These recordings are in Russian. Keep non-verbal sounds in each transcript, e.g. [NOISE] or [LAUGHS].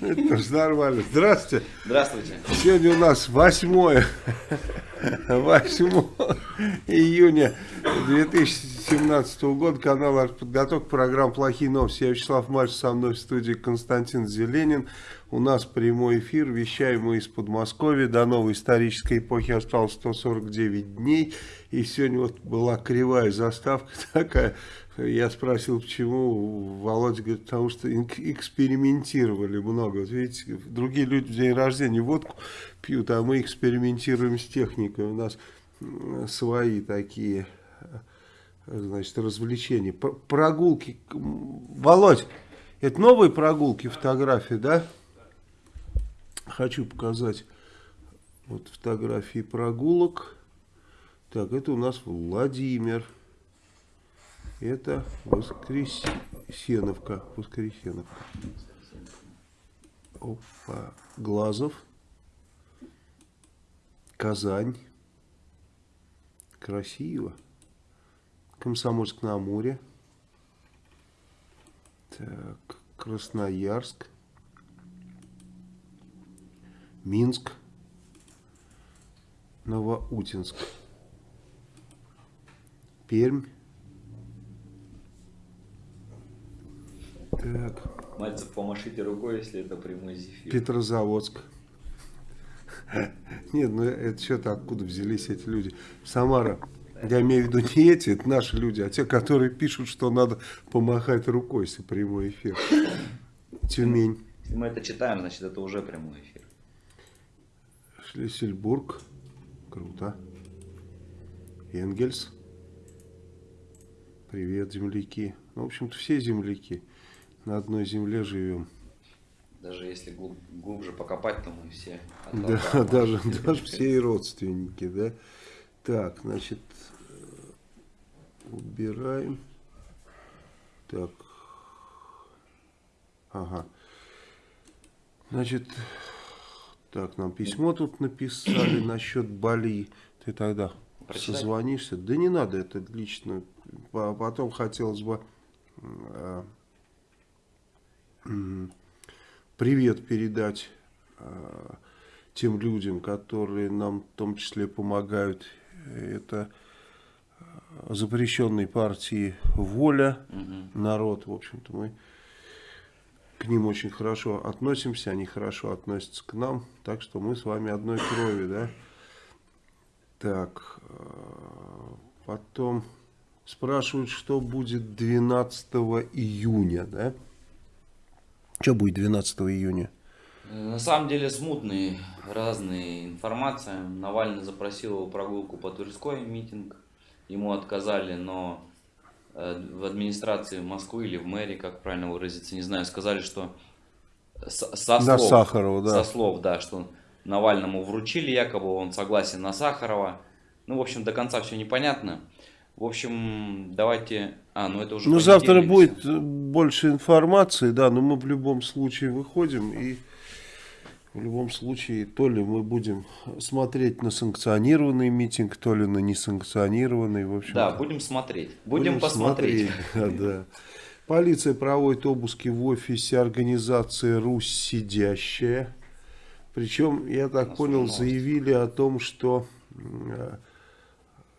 Это тоже нормально. Здравствуйте. Здравствуйте. Сегодня у нас 8, 8 июня 2017 года. Канал «Артподготовка». Программа «Плохие новости». Я Вячеслав Марш, со мной в студии Константин Зеленин. У нас прямой эфир. Вещаем мы из Подмосковья. До новой исторической эпохи осталось 149 дней. И сегодня вот была кривая заставка [LAUGHS] такая. Я спросил, почему. Володя говорит, потому что экспериментировали много. Вот видите, другие люди в день рождения водку пьют, а мы экспериментируем с техникой. У нас свои такие, значит, развлечения. Прогулки. Володь, это новые прогулки, фотографии, да? Хочу показать вот фотографии прогулок. Так, это у нас Владимир. Это Воскресеновка. Воскресеновка. Опа. Глазов. Казань. Красиво. Комсомольск на Амуре. Так. Красноярск. Минск. Новоутинск. Пермь. Так. Мальцев, помашите рукой, если это прямой зефир. Петрозаводск. [LAUGHS] Нет, ну это что-то откуда взялись эти люди. Самара. Я имею в виду не эти, это наши люди, а те, которые пишут, что надо помахать рукой, если прямой эфир. [COUGHS] Тюмень. Если мы это читаем, значит это уже прямой эфир. Шлиссельбург. Круто. Энгельс. Привет, земляки. Ну, в общем-то, все земляки. На одной земле живем. Даже если глуб, глубже покопать, то мы все. Да, даже, [LAUGHS] даже все и родственники, да. Так, значит, убираем. Так. Ага. Значит, так, нам письмо тут написали [CLEARS THROAT] насчет Бали. Ты тогда Прочитать? созвонишься? Да не надо, это лично. Потом хотелось бы а, привет передать а, тем людям, которые нам в том числе помогают. Это а, запрещенной партии «Воля», угу. народ, в общем-то, мы к ним очень хорошо относимся, они хорошо относятся к нам, так что мы с вами одной крови, да. Так, а, потом спрашивают, что будет 12 июня, да. Что будет 12 июня? На самом деле смутные разные информация. Навальный запросил прогулку по Тверской, митинг. Ему отказали, но э, в администрации Москвы или в мэрии, как правильно выразиться, не знаю, сказали, что со, со слов, Сахарова, да. Со слов, да, что Навальному вручили якобы, он согласен на Сахарова. Ну, в общем, до конца все непонятно. В общем, давайте... А, ну это уже... Ну, завтра будет больше информации, да, но мы в любом случае выходим и... В любом случае, то ли мы будем смотреть на санкционированный митинг, то ли на несанкционированный. В общем да, будем смотреть. Будем, будем посмотреть. Смотреть, [LAUGHS] да, да. Полиция проводит обыски в офисе организации «Русь сидящая». Причем, я так понял, заявили о том, что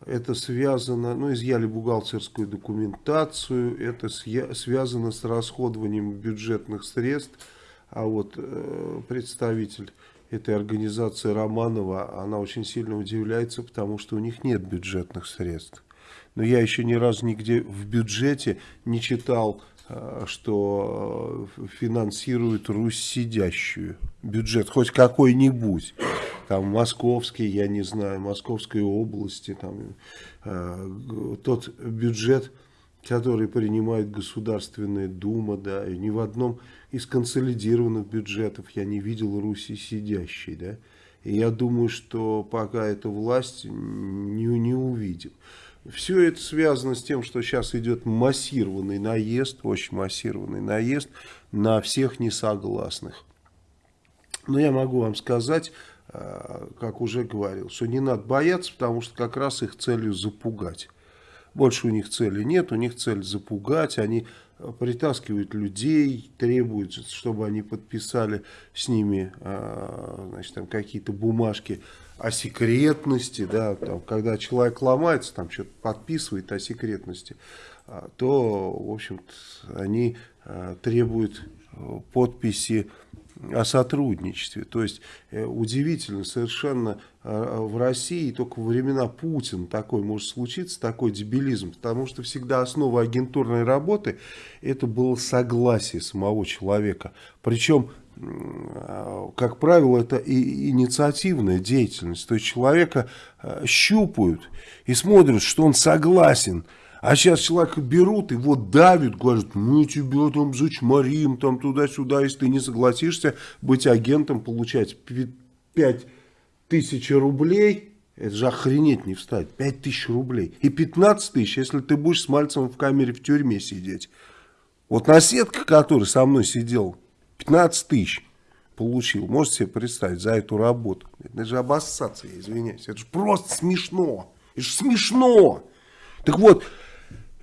это связано, ну, изъяли бухгалтерскую документацию, это связано с расходованием бюджетных средств. А вот э, представитель этой организации Романова, она очень сильно удивляется, потому что у них нет бюджетных средств. Но я еще ни разу нигде в бюджете не читал, что э, финансирует Русь сидящую. Бюджет хоть какой-нибудь там московский, я не знаю, московской области, там, э, тот бюджет, который принимает Государственная Дума, да, и ни в одном из консолидированных бюджетов я не видел Руси сидящей, да. И я думаю, что пока эта власть не, не увидит. Все это связано с тем, что сейчас идет массированный наезд, очень массированный наезд на всех несогласных. Но я могу вам сказать, э, как уже говорил, что не надо бояться, потому что как раз их целью запугать. Больше у них цели нет, у них цель запугать, они притаскивают людей, требуют, чтобы они подписали с ними э, какие-то бумажки о секретности, да, там, когда человек ломается, там что-то подписывает о секретности, э, то, в общем-то, они э, требуют подписи о сотрудничестве. То есть э, удивительно совершенно э, в России только во времена Путина такой может случиться, такой дебилизм, потому что всегда основа агентурной работы это было согласие самого человека. Причем э, как правило, это и инициативная деятельность. То есть человека щупают и смотрят, что он согласен а сейчас человека берут, его давят, говорят, мы тебя там зачморим, там туда-сюда, если ты не согласишься быть агентом, получать 5 тысяч рублей, это же охренеть не встать, 5 тысяч рублей. И 15 тысяч, если ты будешь с Мальцевым в камере в тюрьме сидеть. Вот наседка, который со мной сидел, 15 тысяч получил. Можете себе представить за эту работу. Это же обоссаться, я извиняюсь. Это же просто смешно. Это же смешно. Так вот,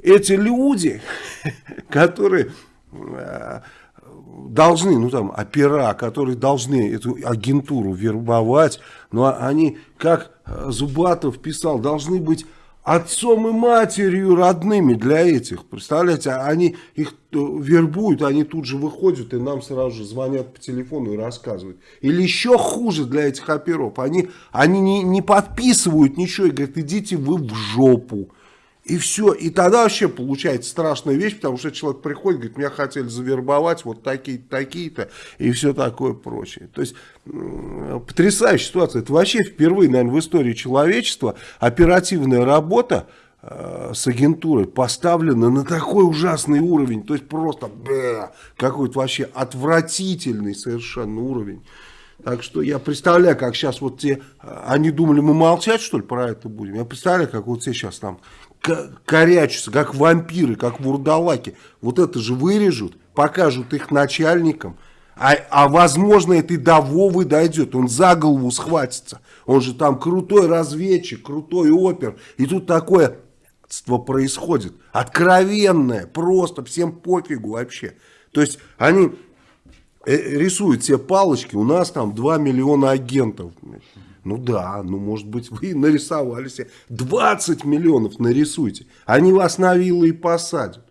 эти люди, [LAUGHS] которые э, должны, ну там, опера, которые должны эту агентуру вербовать, но они, как Зубатов писал, должны быть отцом и матерью родными для этих. Представляете, они их э, вербуют, они тут же выходят и нам сразу же звонят по телефону и рассказывают. Или еще хуже для этих оперов, они, они не, не подписывают ничего и говорят, идите вы в жопу. И все. И тогда вообще получается страшная вещь, потому что человек приходит, говорит, меня хотели завербовать, вот такие-то, такие-то, и все такое прочее. То есть, потрясающая ситуация. Это вообще впервые, наверное, в истории человечества оперативная работа э, с агентурой поставлена на такой ужасный уровень. То есть, просто какой-то вообще отвратительный совершенно уровень. Так что я представляю, как сейчас вот те, э, они думали, мы молчать что ли про это будем? Я представляю, как вот все сейчас там корячатся, как вампиры, как вурдалаки. Вот это же вырежут, покажут их начальникам. А, а возможно, это и до Вовы дойдет. Он за голову схватится. Он же там крутой разведчик, крутой опер. И тут такое происходит. Откровенное, просто всем пофигу вообще. То есть они э, рисуют все палочки, у нас там 2 миллиона агентов. Ну да, ну может быть вы нарисовали себе 20 миллионов нарисуйте. Они вас на виллы и посадят.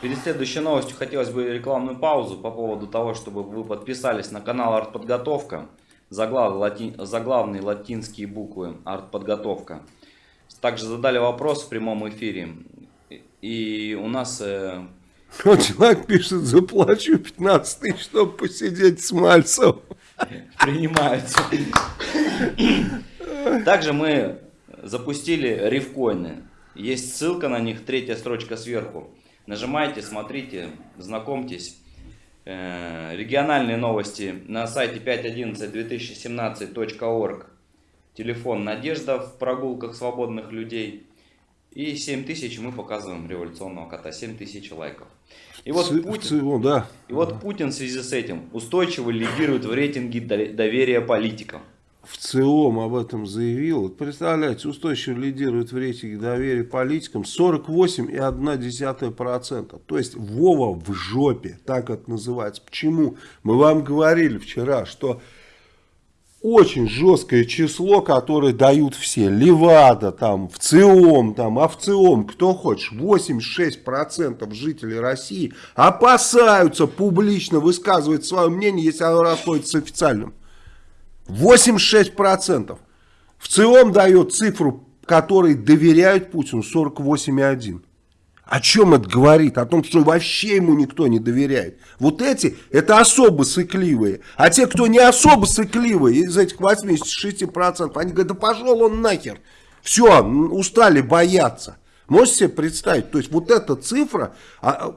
Перед следующей новостью хотелось бы рекламную паузу по поводу того, чтобы вы подписались на канал Артподготовка. Заглав, лати, заглавные латинские буквы Артподготовка. Также задали вопрос в прямом эфире. И у нас... Э... [LAUGHS] Вот человек пишет, заплачу 15 тысяч, чтобы посидеть с Мальцевым принимаются. Также мы запустили рифкоины. Есть ссылка на них, третья строчка сверху. Нажимайте, смотрите, знакомьтесь. Э, региональные новости на сайте 511-2017.org. Телефон Надежда в прогулках свободных людей. И 7 тысяч мы показываем революционного кота. 7 тысяч лайков. И вот, Ц, Путин, целом, да. и вот Путин в связи с этим устойчиво лидирует в рейтинге доверия политикам. В ЦИОМ об этом заявил. Представляете, устойчиво лидирует в рейтинге доверия политикам 48,1%. То есть Вова в жопе, так это называется. Почему? Мы вам говорили вчера, что очень жесткое число, которое дают все. Левада, там, ВЦИОМ, там, АВЦИОМ, кто хочешь. 86% жителей России опасаются публично высказывать свое мнение, если оно расходится с официальным. 86%. ВЦИОМ дает цифру, которой доверяют Путину, 48,1%. О чем это говорит? О том, что вообще ему никто не доверяет. Вот эти, это особо сыкливые. А те, кто не особо сыкливые, из этих 86%, они говорят, да пошел он нахер. Все, устали бояться. Можете себе представить? То есть вот эта цифра, а,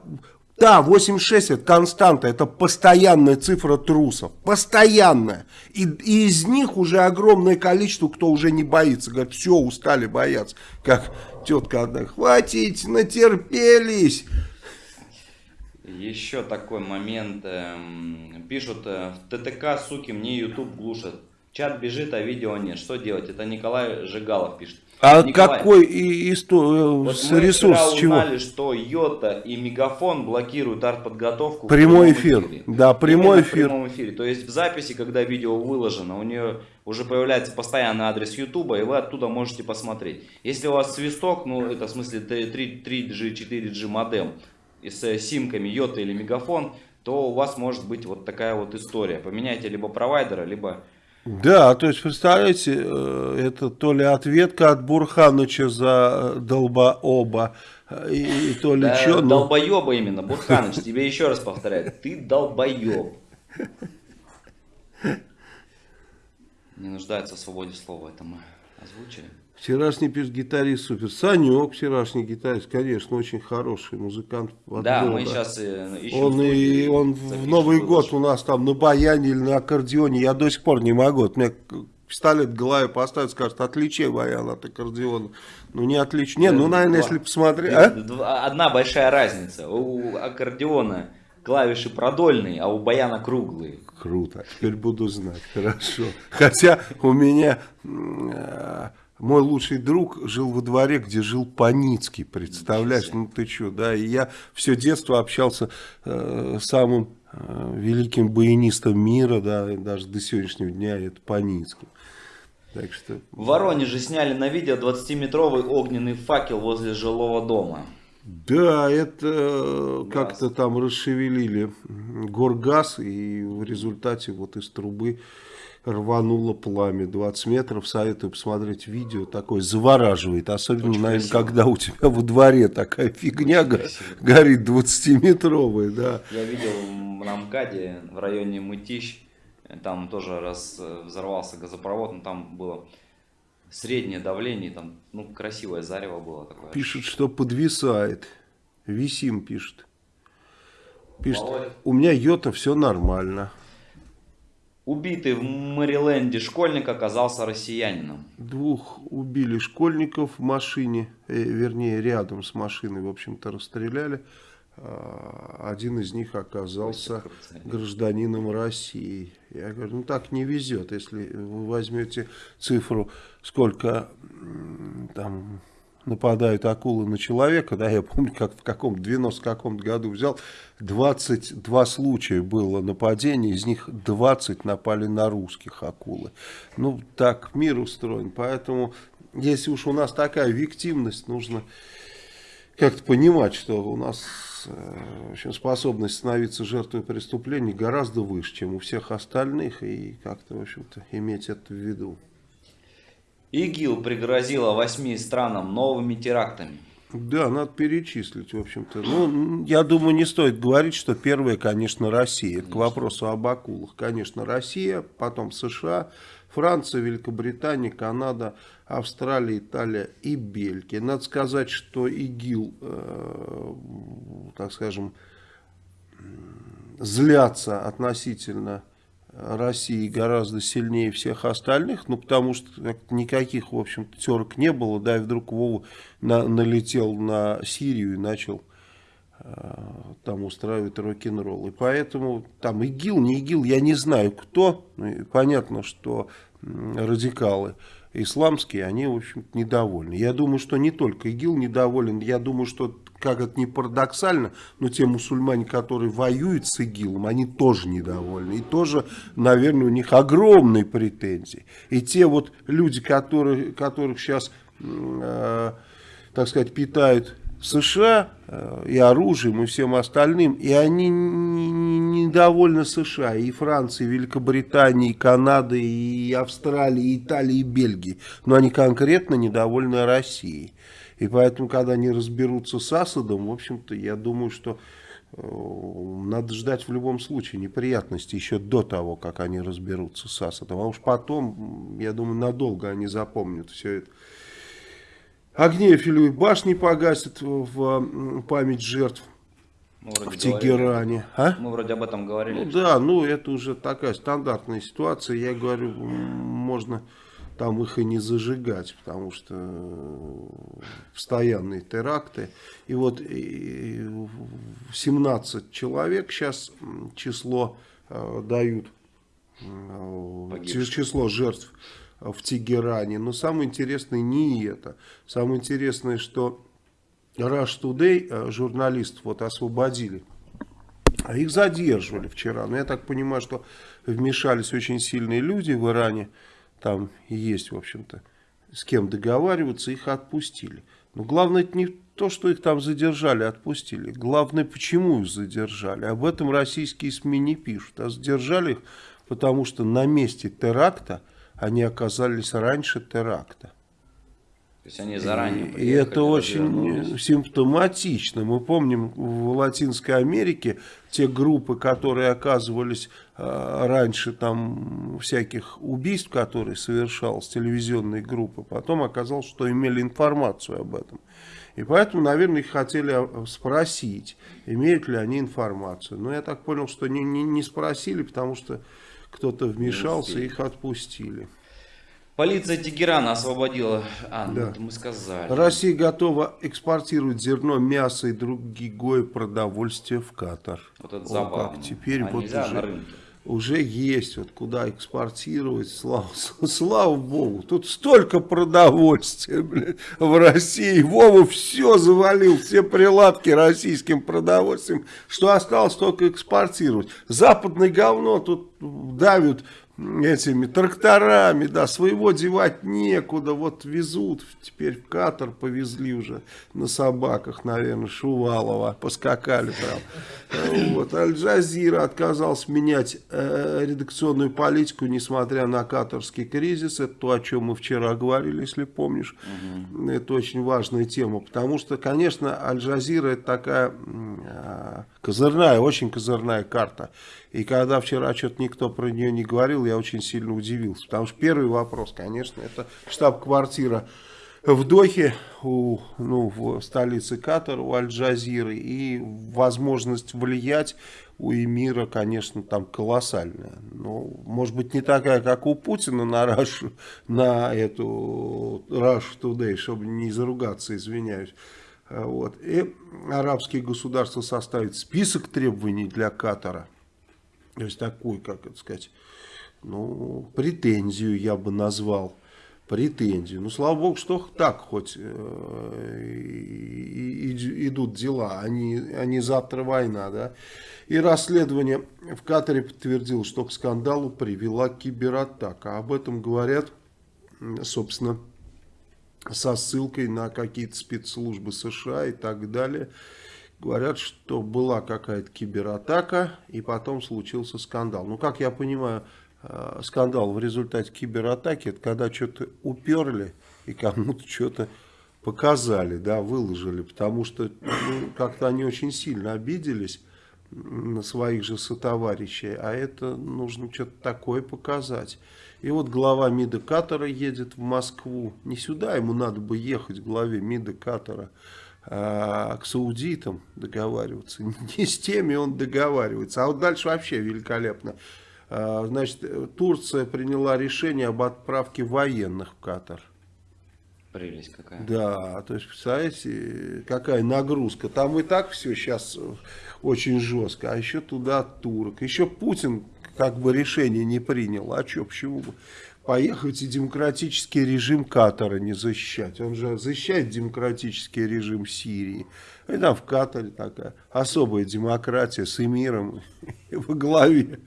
Да, 86 это константа, это постоянная цифра трусов, постоянная. И, и из них уже огромное количество, кто уже не боится, говорят, все, устали бояться. Как тетка одна, хватит, натерпелись. Еще такой момент. эм, Пишут, э, в ТТК, суки, мне YouTube глушат. Чат бежит, а видео нет. Что делать? Это Николай Жигалов пишет. А Николай, какой и, исто- вот с- мы ресурс вчера с чего? узнали, что Йота и Мегафон блокируют артподготовку. в Прямой эфир. эфире. Да, прямой Именно в эфир. прямом эфире. То есть в записи, когда видео выложено, у нее уже появляется постоянный адрес Ютуба, и вы оттуда можете посмотреть. Если у вас свисток, ну это в смысле 3, 3G, 4G модем и с э, симками Йота или Мегафон, то у вас может быть вот такая вот история. Поменяйте либо провайдера, либо Да, то есть, представляете, э, это то ли ответка от Бурханыча за э, долбооба, э, и, и то ли Да, что, ну, долбоеба именно, Бурханыч, тебе еще раз повторяю, ты долбоеб. Не нуждается в свободе слова, это мы озвучили. Вчерашний пишет гитарист супер. Санек, вчерашний гитарист, конечно, очень хороший музыкант. Да, мы сейчас ищем Он, и, он в Новый год у нас там на баяне или на аккордеоне, я до сих пор не могу. Вот мне пистолет в голове поставят, скажут, отличи баян от аккордеона. Ну не отличу. Не, ну, наверное, Два. если посмотреть... а? Два- Одна большая разница. У аккордеона клавиши продольные, а у баяна круглые. Круто, теперь буду знать, хорошо. Хотя у меня э, мой лучший друг жил во дворе, где жил Паницкий, представляешь, ну ты что, да, и я все детство общался э, с самым э, великим баянистом мира, да, и даже до сегодняшнего дня это Паницкий. Так что, В Воронеже сняли на видео 20-метровый огненный факел возле жилого дома. да, это э, как-то там расшевелили горгаз, и в результате вот из трубы рвануло пламя 20 метров. Советую посмотреть видео, такое завораживает. Особенно, Очень наверное, красиво. когда у тебя во дворе такая фигня красиво. горит 20-метровая, да. Я видел на МКАДе в районе Мытищ, там тоже раз э, взорвался газопровод, но там было среднее давление, там ну красивое зарево было такое. Пишет, что подвисает. Висим пишет. Пишет, Володя. у меня йота, все нормально. Убитый в Мэриленде школьник оказался россиянином. Двух убили школьников в машине, э, вернее, рядом с машиной, в общем-то, расстреляли. А, Один из них оказался гражданином России. Я говорю, ну так не везет, если вы возьмете цифру, сколько там нападают акулы на человека, да, я помню, как в каком 90 каком году взял, 22 случая было нападений, из них 20 напали на русских акулы. Ну, так мир устроен, поэтому, если уж у нас такая виктивность, нужно как-то понимать, что у нас э, в общем, способность становиться жертвой преступлений гораздо выше, чем у всех остальных, и как-то, в общем-то, иметь это в виду. ИГИЛ пригрозила восьми странам новыми терактами. Да, надо перечислить, в общем-то. Ну, я думаю, не стоит говорить, что первое, конечно, Россия. Это к вопросу об акулах. Конечно, Россия, потом США, Франция, Великобритания, Канада, Австралия, Италия и Бельгия. Надо сказать, что ИГИЛ, э, так скажем, злятся относительно России гораздо сильнее всех остальных, ну, потому что никаких, в общем-то, терок не было, да, и вдруг Вова на- налетел на Сирию и начал э, там устраивать рок-н-ролл. И поэтому там ИГИЛ, не ИГИЛ, я не знаю кто, Ну, и понятно, что радикалы исламские, они, в общем недовольны. Я думаю, что не только ИГИЛ недоволен, я думаю, что, как это не парадоксально, но те мусульмане, которые воюют с ИГИЛом, они тоже недовольны. И тоже, наверное, у них огромные претензии. И те вот люди, которые, которых сейчас, э, так сказать, питают США э, и оружием, и всем остальным, и они не- не- недовольны США, и Францией, и Великобританией, и Канадой, и Австралией, и Италией, и Бельгией, но они конкретно недовольны Россией. И поэтому, когда они разберутся с Асадом, в общем-то, я думаю, что э, надо ждать в любом случае неприятностей еще до того, как они разберутся с Асадом. А уж потом, я думаю, надолго они запомнят все это. Огни Эйфелевой башни погасят в память жертв Мы в говорили. Тегеране. А? Мы вроде об этом говорили. Ну да, ну это уже такая стандартная ситуация. Я говорю, можно там их и не зажигать, потому что э, постоянные теракты. И вот и, в- 17 человек сейчас число э, дают, э, Погибших. число жертв э, в Тегеране. Но самое интересное не это. Самое интересное, что Rush Today э, журналистов вот освободили. А их задерживали вчера. Но я так понимаю, что вмешались очень сильные люди в Иране. Там есть, в общем-то, с кем договариваться, их отпустили. Но главное это не то, что их там задержали, отпустили. Главное, почему их задержали. Об этом российские СМИ не пишут. А задержали их, потому что на месте теракта они оказались раньше теракта. То есть они заранее И приехали, это очень развернулись. симптоматично. Мы помним в Латинской Америке те группы, которые оказывались э, раньше там всяких убийств, которые совершалась телевизионные группы, потом оказалось, что имели информацию об этом. И поэтому, наверное, их хотели э, спросить, имеют ли они информацию. Но я так понял, что не, не, не спросили, потому что кто-то вмешался, их отпустили. Полиция Тегерана освободила... А, ну Да. это мы сказали. Россия готова экспортировать зерно, мясо и другое продовольствие в Катар. Вот это О, забавно. как теперь а вот уже, уже есть вот куда экспортировать, слава, [LAUGHS] слава богу. Тут столько продовольствия блин, в России. Вова все завалил, все приладки российским продовольствием, что осталось только экспортировать. Западное говно тут давят этими тракторами, да, своего девать некуда, вот везут, теперь в Катар повезли уже на собаках, наверное, Шувалова, поскакали прям. Э, Вот, Аль-Джазира отказался менять э, редакционную политику, несмотря на катарский кризис, это то, о чем мы вчера говорили, если помнишь, это очень важная тема, потому что, конечно, Аль-Джазира это такая а, козырная, очень козырная карта, и когда вчера что-то никто про нее не говорил, я очень сильно удивился. Потому что первый вопрос, конечно, это штаб-квартира в Дохе, у, ну, в столице Катара, у Аль-Джазиры. И возможность влиять у Эмира, конечно, там колоссальная. Ну, может быть, не такая, как у Путина на Рашу, на эту Rush Today, чтобы не заругаться, извиняюсь. А, Вот. И арабские государства составят список требований для Катара. То есть такой, как это сказать, ну, претензию я бы назвал. Претензию. Ну, слава богу, что так хоть э, и- и- идут дела, а не, а завтра война, да. И расследование в Катаре подтвердило, что к скандалу привела кибератака. Об этом говорят, собственно, со ссылкой на какие-то спецслужбы США и так далее. Говорят, что была какая-то кибератака, и потом случился скандал. Ну, как я понимаю, э, скандал в результате кибератаки, это когда что-то уперли и кому-то что-то показали, да, выложили, потому что ну, как-то они очень сильно обиделись на своих же сотоварищей, а это нужно что-то такое показать. И вот глава МИДа Катара едет в Москву. Не сюда ему надо бы ехать, главе МИДа Катара, а к саудитам договариваться. [LAUGHS] Не с теми он договаривается. А вот дальше вообще великолепно. А, Значит, Турция приняла решение об отправке военных в Катар. Прелесть какая. Да, то есть, представляете, какая нагрузка. Там и так все сейчас очень жестко, а еще туда турок. Еще Путин как бы решение не принял. А что, почему бы поехать и демократический режим Катара не защищать? Он же защищает демократический режим Сирии. И там в Катаре такая особая демократия с эмиром [LAUGHS] во главе.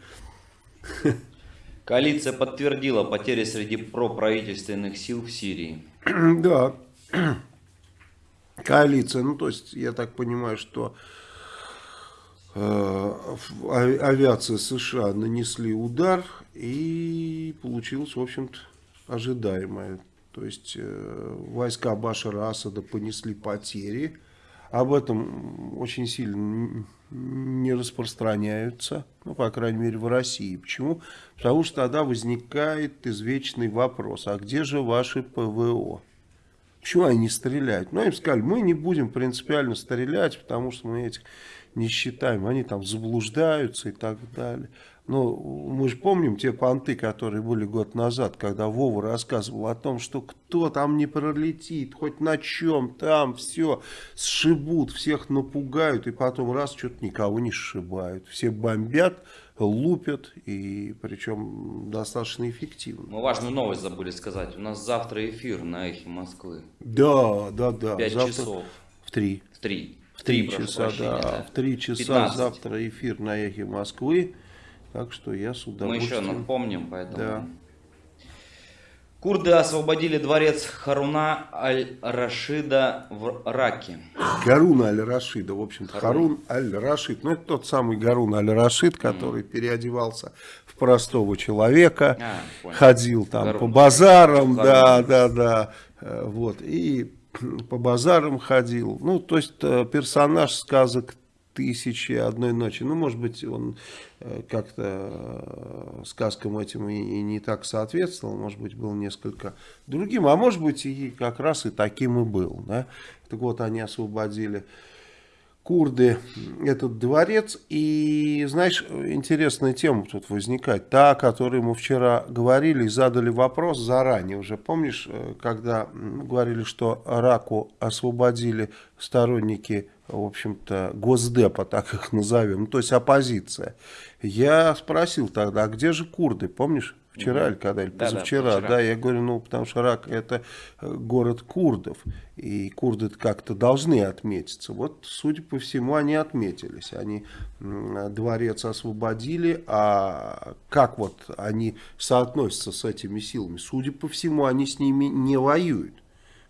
Коалиция подтвердила потери среди проправительственных сил в Сирии. [CLEARS THROAT] Да, [CLEARS THROAT] коалиция, ну то есть я так понимаю, что авиация США нанесли удар и получилось, в общем-то, ожидаемое. То есть э, войска Башара Асада понесли потери, об этом очень сильно не распространяются, ну, по крайней мере, в России. Почему? Потому что тогда возникает извечный вопрос, а где же ваши ПВО? Почему они не стреляют? Ну, им сказали, мы не будем принципиально стрелять, потому что мы этих не считаем, они там заблуждаются и так далее. Ну, мы же помним те понты, которые были год назад, когда Вова рассказывал о том, что кто там не пролетит, хоть на чем, там все сшибут, всех напугают, и потом раз, что-то никого не сшибают. Все бомбят, лупят, и причем достаточно эффективно. Мы важную новость забыли сказать. У нас завтра эфир на Эхе Москвы. Да, да, да. Пять завтра часов. В три. В три. В три часа, прощения, да. В три часа 15. завтра эфир на Эхе Москвы. Так что я с Мы удовольствием... еще напомним, поэтому... Да. Курды освободили дворец Харуна Аль-Рашида в Раке. Гарун Аль-Рашида, в общем-то, Харун. Харун Аль-Рашид. Ну, это тот самый Гарун Аль-Рашид, который переодевался в простого человека, А, понял. ходил там Гарун. по базарам, Гарун. да, да, да, э, вот, и по базарам ходил. Ну, то есть, э, персонаж сказок «Тысячи одной ночи». Ну, может быть, он э, как-то э, сказкам этим и не так соответствовал, может быть, был несколько другим, а может быть, и как раз и таким и был, да. Так вот, они освободили курды этот дворец. И, знаешь, интересная тема тут возникает. Та, о которой мы вчера говорили и задали вопрос заранее. Уже помнишь, э, когда говорили, что Раку освободили сторонники, в общем-то, Госдепа, так их назовем, ну, то есть оппозиция. Я спросил тогда, а где же курды, помнишь? Вчера или когда, или позавчера, позавчера. да, я говорю, ну, потому что Рак это э, город курдов, и курды как-то должны отметиться. Вот, судя по всему, они отметились. Они дворец освободили, а как вот они соотносятся с этими силами? Судя по всему, они с ними не воюют.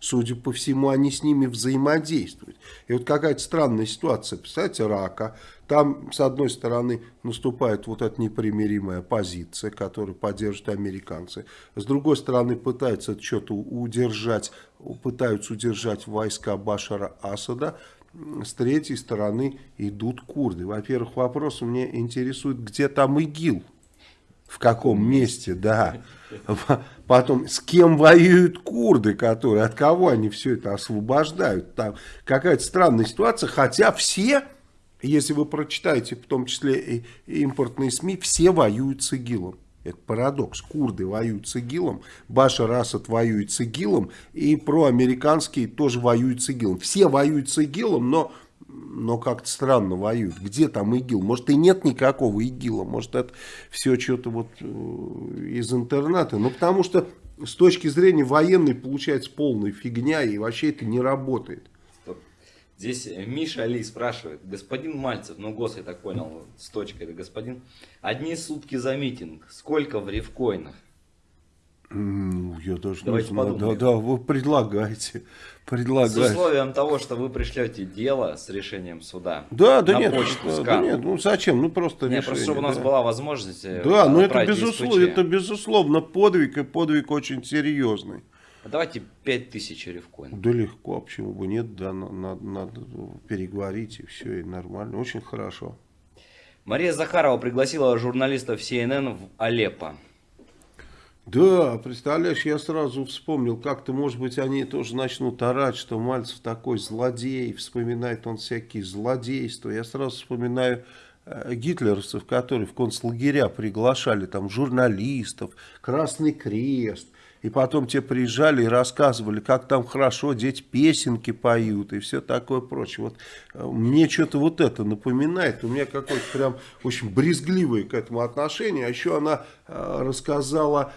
Судя по всему, они с ними взаимодействуют. И вот какая-то странная ситуация. Представляете, Рака. Там, с одной стороны, наступает вот эта непримиримая позиция, которую поддерживают американцы. С другой стороны, пытаются что-то удержать, пытаются удержать войска Башара Асада. С третьей стороны идут курды. Во-первых, вопрос меня интересует, где там ИГИЛ? В каком месте, да. Потом, с кем воюют курды, которые, от кого они все это освобождают. Там какая-то странная ситуация, хотя все, если вы прочитаете, в том числе и импортные СМИ, все воюют с ИГИЛом. Это парадокс. Курды воюют с ИГИЛом, Башар Асад воюет с ИГИЛом, и проамериканские тоже воюют с ИГИЛом. Все воюют с ИГИЛом, но, но как-то странно воюют. Где там ИГИЛ? Может и нет никакого ИГИЛа, может это все что-то вот э, из интернета. Ну потому что с точки зрения военной получается полная фигня, и вообще это не работает. Стоп. Здесь Миша Али спрашивает, господин Мальцев, ну гос, я так понял, с точкой это господин, одни сутки за митинг, сколько в рифкоинах? Ну, я даже Давайте не знаю. Да, подумаем. да, вы предлагайте. С Предлагайте. условием того, что вы пришлете дело с решением суда. Да, да на нет, почту да, да нет, ну зачем, ну просто Не, решение. просто чтобы у нас да. была возможность э, Да, но это отправить безусловно, это безусловно подвиг, и подвиг очень серьезный. А Давайте 5000 рифкоинов. Да легко, а почему бы нет, да, на- надо, надо переговорить, и все, и нормально, очень хорошо. Мария Захарова пригласила журналистов CNN в Алеппо. Да, представляешь, я сразу вспомнил, как-то, может быть, они тоже начнут орать, что Мальцев такой злодей, вспоминает он всякие злодейства. Я сразу вспоминаю э, гитлеровцев, которые в концлагеря приглашали там журналистов, Красный Крест. И потом те приезжали и рассказывали, как там хорошо, дети песенки поют и все такое прочее. Вот э, мне что-то вот это напоминает. У меня какое-то прям очень брезгливое к этому отношение. А еще она э, рассказала,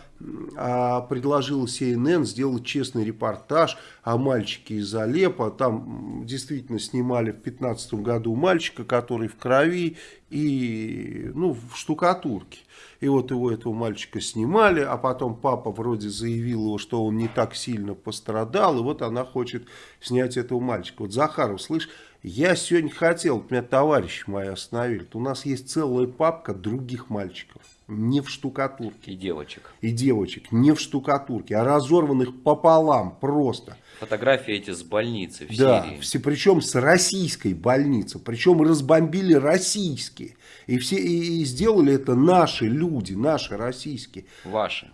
а, предложила CNN сделать честный репортаж о мальчике из Алеппо. Там действительно снимали в 2015 году мальчика, который в крови и ну, в штукатурке. И вот его, этого мальчика снимали, а потом папа вроде заявил его, что он не так сильно пострадал, и вот она хочет снять этого мальчика. Вот Захаров, слышь, я сегодня хотел, вот меня товарищи мои остановили, у нас есть целая папка других мальчиков, не в штукатурке, И девочек. и девочек, не в штукатурке, а разорванных пополам просто. Фотографии эти с больницы в Да, Сирии. все, причем с российской больницы, причем разбомбили российские. И, все, и, и сделали это наши люди, наши российские. Ваши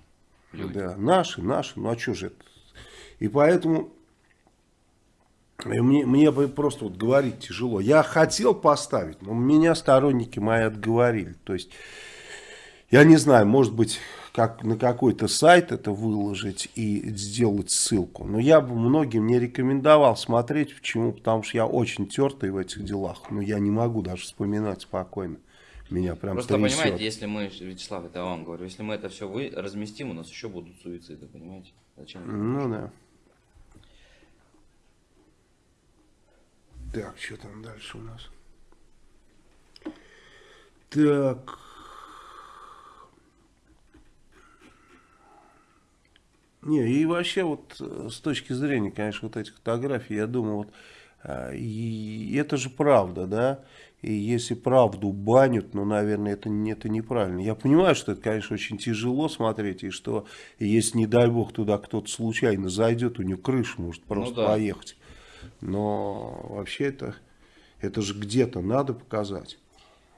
люди. Да, наши, наши, ну а что же это? И поэтому И мне, мне просто вот говорить тяжело. Я хотел поставить, но меня сторонники мои отговорили. То есть, я не знаю, может быть, как на какой-то сайт это выложить и сделать ссылку. Но я бы многим не рекомендовал смотреть. Почему? Потому что я очень тертый в этих делах. Но я не могу даже вспоминать спокойно. Меня прям Просто трясет. понимаете, если мы, Вячеслав, это вам говорю, если мы это все вы разместим, у нас еще будут суициды, понимаете? Зачем? Ну да. Так, что там дальше у нас? Так. Не, и вообще вот э, с точки зрения, конечно, вот этих фотографий, я думаю, вот а, и это же правда, да? И если правду банят, ну, наверное, это, это неправильно. Я понимаю, что это, конечно, очень тяжело смотреть, и что если, не дай бог, туда кто-то случайно зайдет, у него крыша может просто ну, да. поехать. Но вообще это, это же где-то надо показать.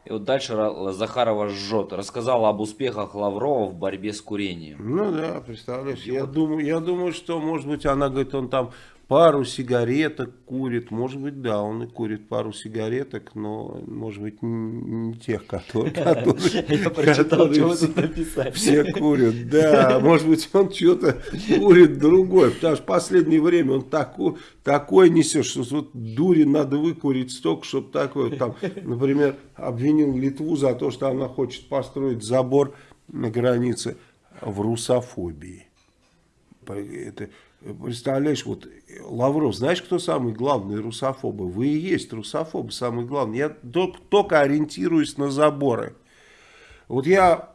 И вот дальше Захарова жжет. Рассказал об успехах Лаврова в борьбе с курением. Ну да, представляешь, я, вот... думаю, я думаю, что, может быть, она говорит, он там пару сигареток курит. Может быть, да, он и курит пару сигареток, но, может быть, не тех, которые, [LAUGHS] Я прочитал, что тут написали. Все курят, да. Может быть, он что-то курит другое. Потому что в последнее время он такой несет, что вот дури надо выкурить столько, чтобы такое, там, например, обвинил Литву за то, что она хочет построить забор на границе в русофобии. Это Представляешь, вот Лавров, знаешь, кто самый главный русофобы? Вы и есть русофобы, самый главный. Я только ориентируюсь на заборы. Вот я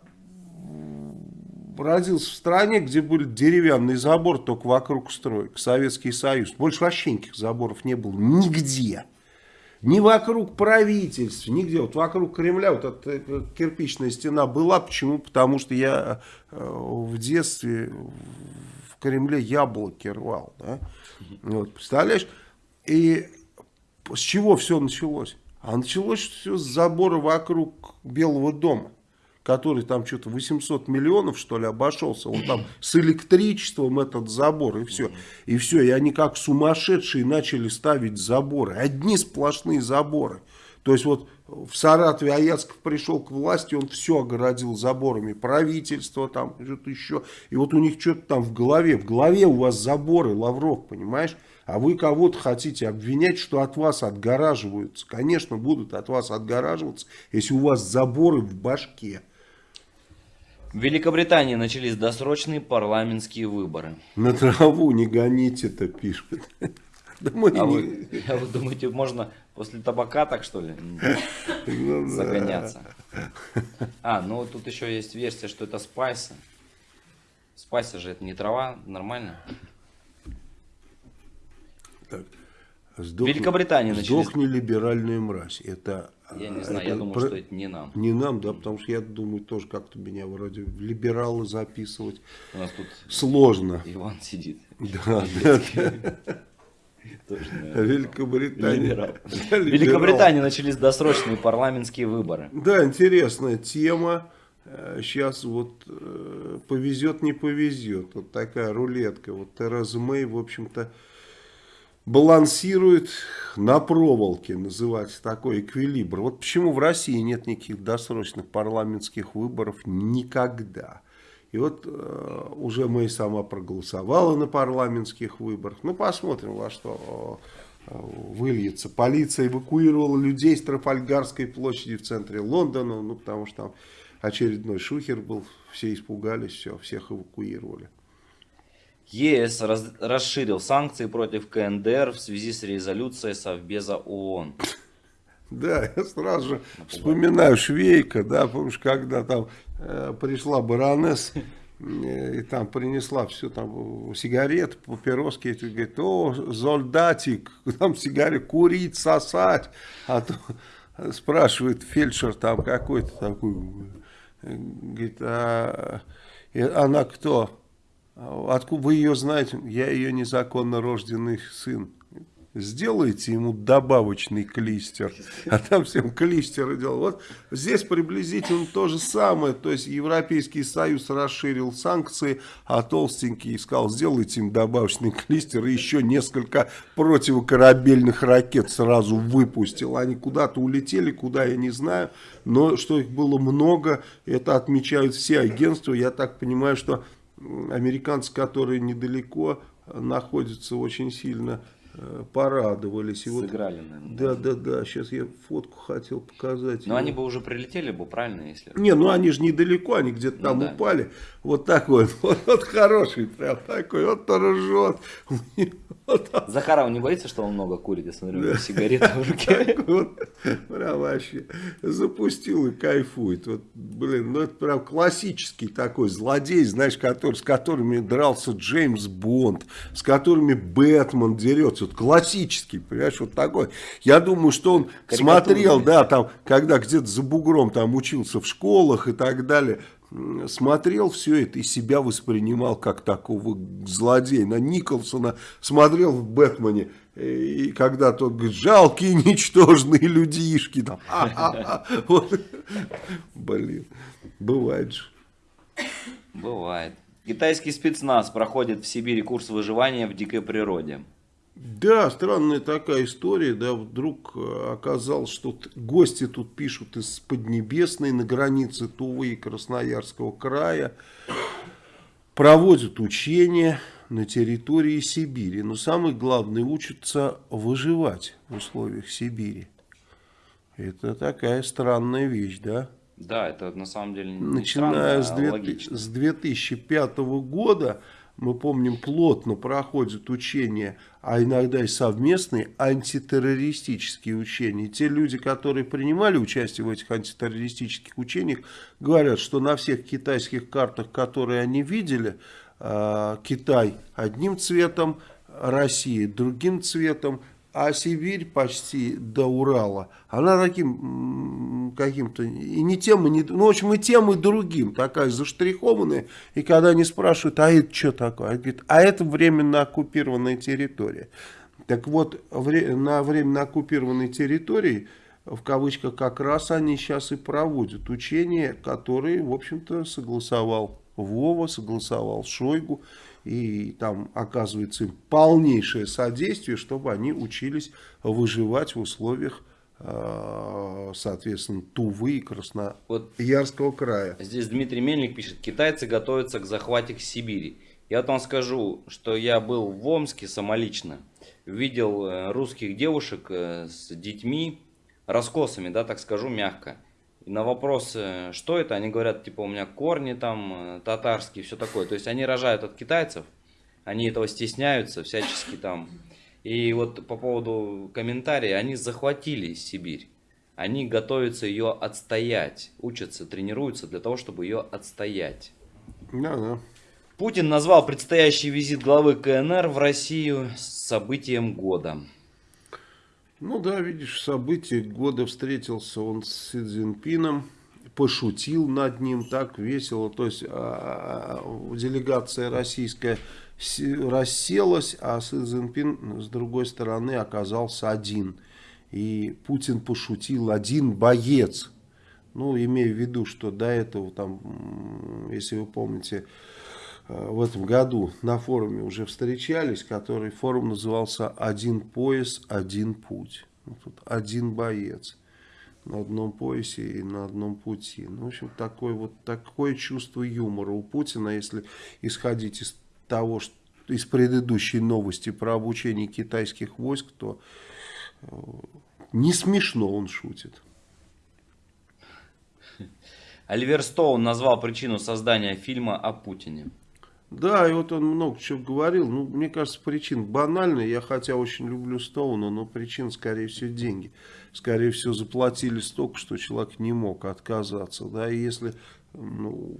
родился в стране, где был деревянный забор только вокруг строек, Советский Союз. Больше вообще никаких заборов не было нигде. Ни вокруг правительств, нигде. Вот вокруг Кремля вот эта кирпичная стена была. Почему? Потому что я э, в детстве Кремле яблоки рвал. Да? Вот, представляешь? И с чего все началось? А началось все с забора вокруг Белого дома, который там что-то 800 миллионов, что ли, обошелся. Он там с электричеством этот забор, и все. И все, и они как сумасшедшие начали ставить заборы. Одни сплошные заборы. То есть вот в Саратове Аяцков пришел к власти, он все огородил заборами, правительство там, что-то еще. И вот у них что-то там в голове, в голове у вас заборы, Лавров, понимаешь? А вы кого-то хотите обвинять, что от вас отгораживаются. Конечно, будут от вас отгораживаться, если у вас заборы в башке. В Великобритании начались досрочные парламентские выборы. На траву не гоните это Да мы а, не... вы, а вы думаете, можно после табака так что ли [LAUGHS] ну, загоняться? [LAUGHS] А, ну тут еще есть версия, что это спайсы. Спайсы же это не трава, нормально? Так. Сдохни, Великобритания начались... Сдохни либеральную мразь. Это, я не знаю, это, я думаю, про... что это не нам. Не нам, да, потому что я думаю, тоже как-то меня вроде в либералы записывать. У нас тут сложно. Иван сидит. Да, [LAUGHS] да. Великобритания. В [LAUGHS] Великобритании начались досрочные парламентские выборы. Да, интересная тема. Сейчас э, вот э, повезет, не повезет. Вот такая рулетка. Вот Тереза Мэй, в общем-то, балансирует на проволоке, называется такой эквилибр. Вот почему в России нет никаких досрочных парламентских выборов никогда. И вот э, уже Мэй сама проголосовала на парламентских выборах. Ну, посмотрим, во что э, выльется. Полиция эвакуировала людей с Трафальгарской площади в центре Лондона, ну, потому что там очередной шухер был, все испугались, все, всех эвакуировали. ЕС раз, расширил санкции против КНДР в связи с резолюцией Совбеза ООН. Да, [LAUGHS] я сразу же вспоминаю Швейка, да, помнишь, когда там э, пришла баронесса э, и там принесла все там сигареты, папироски, и говорит, о, солдатик, [LAUGHS] там сигареты курить, сосать, а то [LAUGHS] спрашивает фельдшер там какой-то такой, говорит, а она кто? Откуда вы ее знаете? Я ее незаконно рожденный сын. Сделайте ему добавочный клистер. А там всем клистеры делал. Вот здесь приблизительно то же самое. То есть Европейский Союз расширил санкции, а толстенький сказал, сделайте им добавочный клистер. И еще несколько противокорабельных ракет сразу выпустил. Они куда-то улетели, куда я не знаю. Но что их было много, это отмечают все агентства. Я так понимаю, что американцы, которые недалеко находятся, очень сильно порадовались. И Сыграли, вот, наверное. Да, да, да. Сейчас я фотку хотел показать. Но они бы уже прилетели бы, правильно, если... Не, ну они же недалеко, они где-то ну, там да. упали. Вот такой вот, вот хороший прям такой, вот ржет. Захаров не боится, что он много курит? Я смотрю, да. сигарета в руке. Вот, прям вообще запустил и кайфует. Вот, блин, ну это прям классический такой злодей, знаешь, который, с которыми дрался Джеймс Бонд, с которыми Бэтмен дерется. Вот классический, понимаешь, вот такой. Я думаю, что он смотрел, да, там, когда где-то за бугром там учился в школах и так далее смотрел все это и себя воспринимал как такого злодея. На Николсона смотрел в «Бэтмене», и когда тот говорит, жалкие, ничтожные людишки. Там, вот. Блин, бывает же. Бывает. Китайский спецназ проходит в Сибири курс выживания в дикой природе. Да, странная такая история, да, вдруг э, оказалось, что гости тут пишут из Поднебесной на границе Тувы и Красноярского края, проводят учения на территории Сибири, но самое главное, учатся выживать в условиях Сибири. Это такая странная вещь, да? Да, это на самом деле не Начиная странно, с, 2000, с 2005 года мы помним, плотно проходят учения, а иногда и совместные антитеррористические учения. те люди, которые принимали участие в этих антитеррористических учениях, говорят, что на всех китайских картах, которые они видели, а, Китай одним цветом, Россия другим цветом, а Сибирь почти до Урала, она таким каким-то, и не тем, и не, ну, в общем, и тем, и другим, такая заштрихованная, и когда они спрашивают, а это что такое? Они говорят, а это временно оккупированная территория. Так вот, на временно оккупированной территории, в кавычках, как раз они сейчас и проводят учения, которые, в общем-то, согласовал Вова, согласовал Шойгу, и там оказывается им полнейшее содействие, чтобы они учились выживать в условиях э, соответственно, Тувы и Красноярского вот края. Здесь Дмитрий Мельник пишет, китайцы готовятся к захвате Сибири. Я вам скажу, что я был в Омске самолично, видел э, русских девушек э, с детьми, раскосами, да, так скажу мягко. И на вопрос, что это, они говорят, типа, у меня корни там э, татарские, все такое. То есть они рожают от китайцев, они этого стесняются всячески там. И вот по поводу комментария, они захватили Сибирь. Они готовятся ее отстоять, учатся, тренируются для того, чтобы ее отстоять. Да, да. Путин назвал предстоящий визит главы КНР в Россию событием года. Ну да, видишь, событие года встретился он с Си Цзиньпином, пошутил над ним так весело. То есть а, а, делегация российская расселась, а Си Цзиньпин с другой стороны оказался один. И Путин пошутил один боец. Ну, имея в виду, что до этого, там, если вы помните, в этом году на форуме уже встречались, который форум назывался «Один пояс, один путь». Ну, тут один боец на одном поясе и на одном пути. Ну, в общем, такое вот такое чувство юмора у Путина, если исходить из того, что из предыдущей новости про обучение китайских войск, то э, не смешно он шутит. Оливер Стоун назвал причину создания фильма о Путине. Да, и вот он много чего говорил. Ну, мне кажется, причин банальная. Я хотя очень люблю Стоуна, но причин, скорее всего, деньги. Скорее всего, заплатили столько, что человек не мог отказаться. Да, и если... Ну,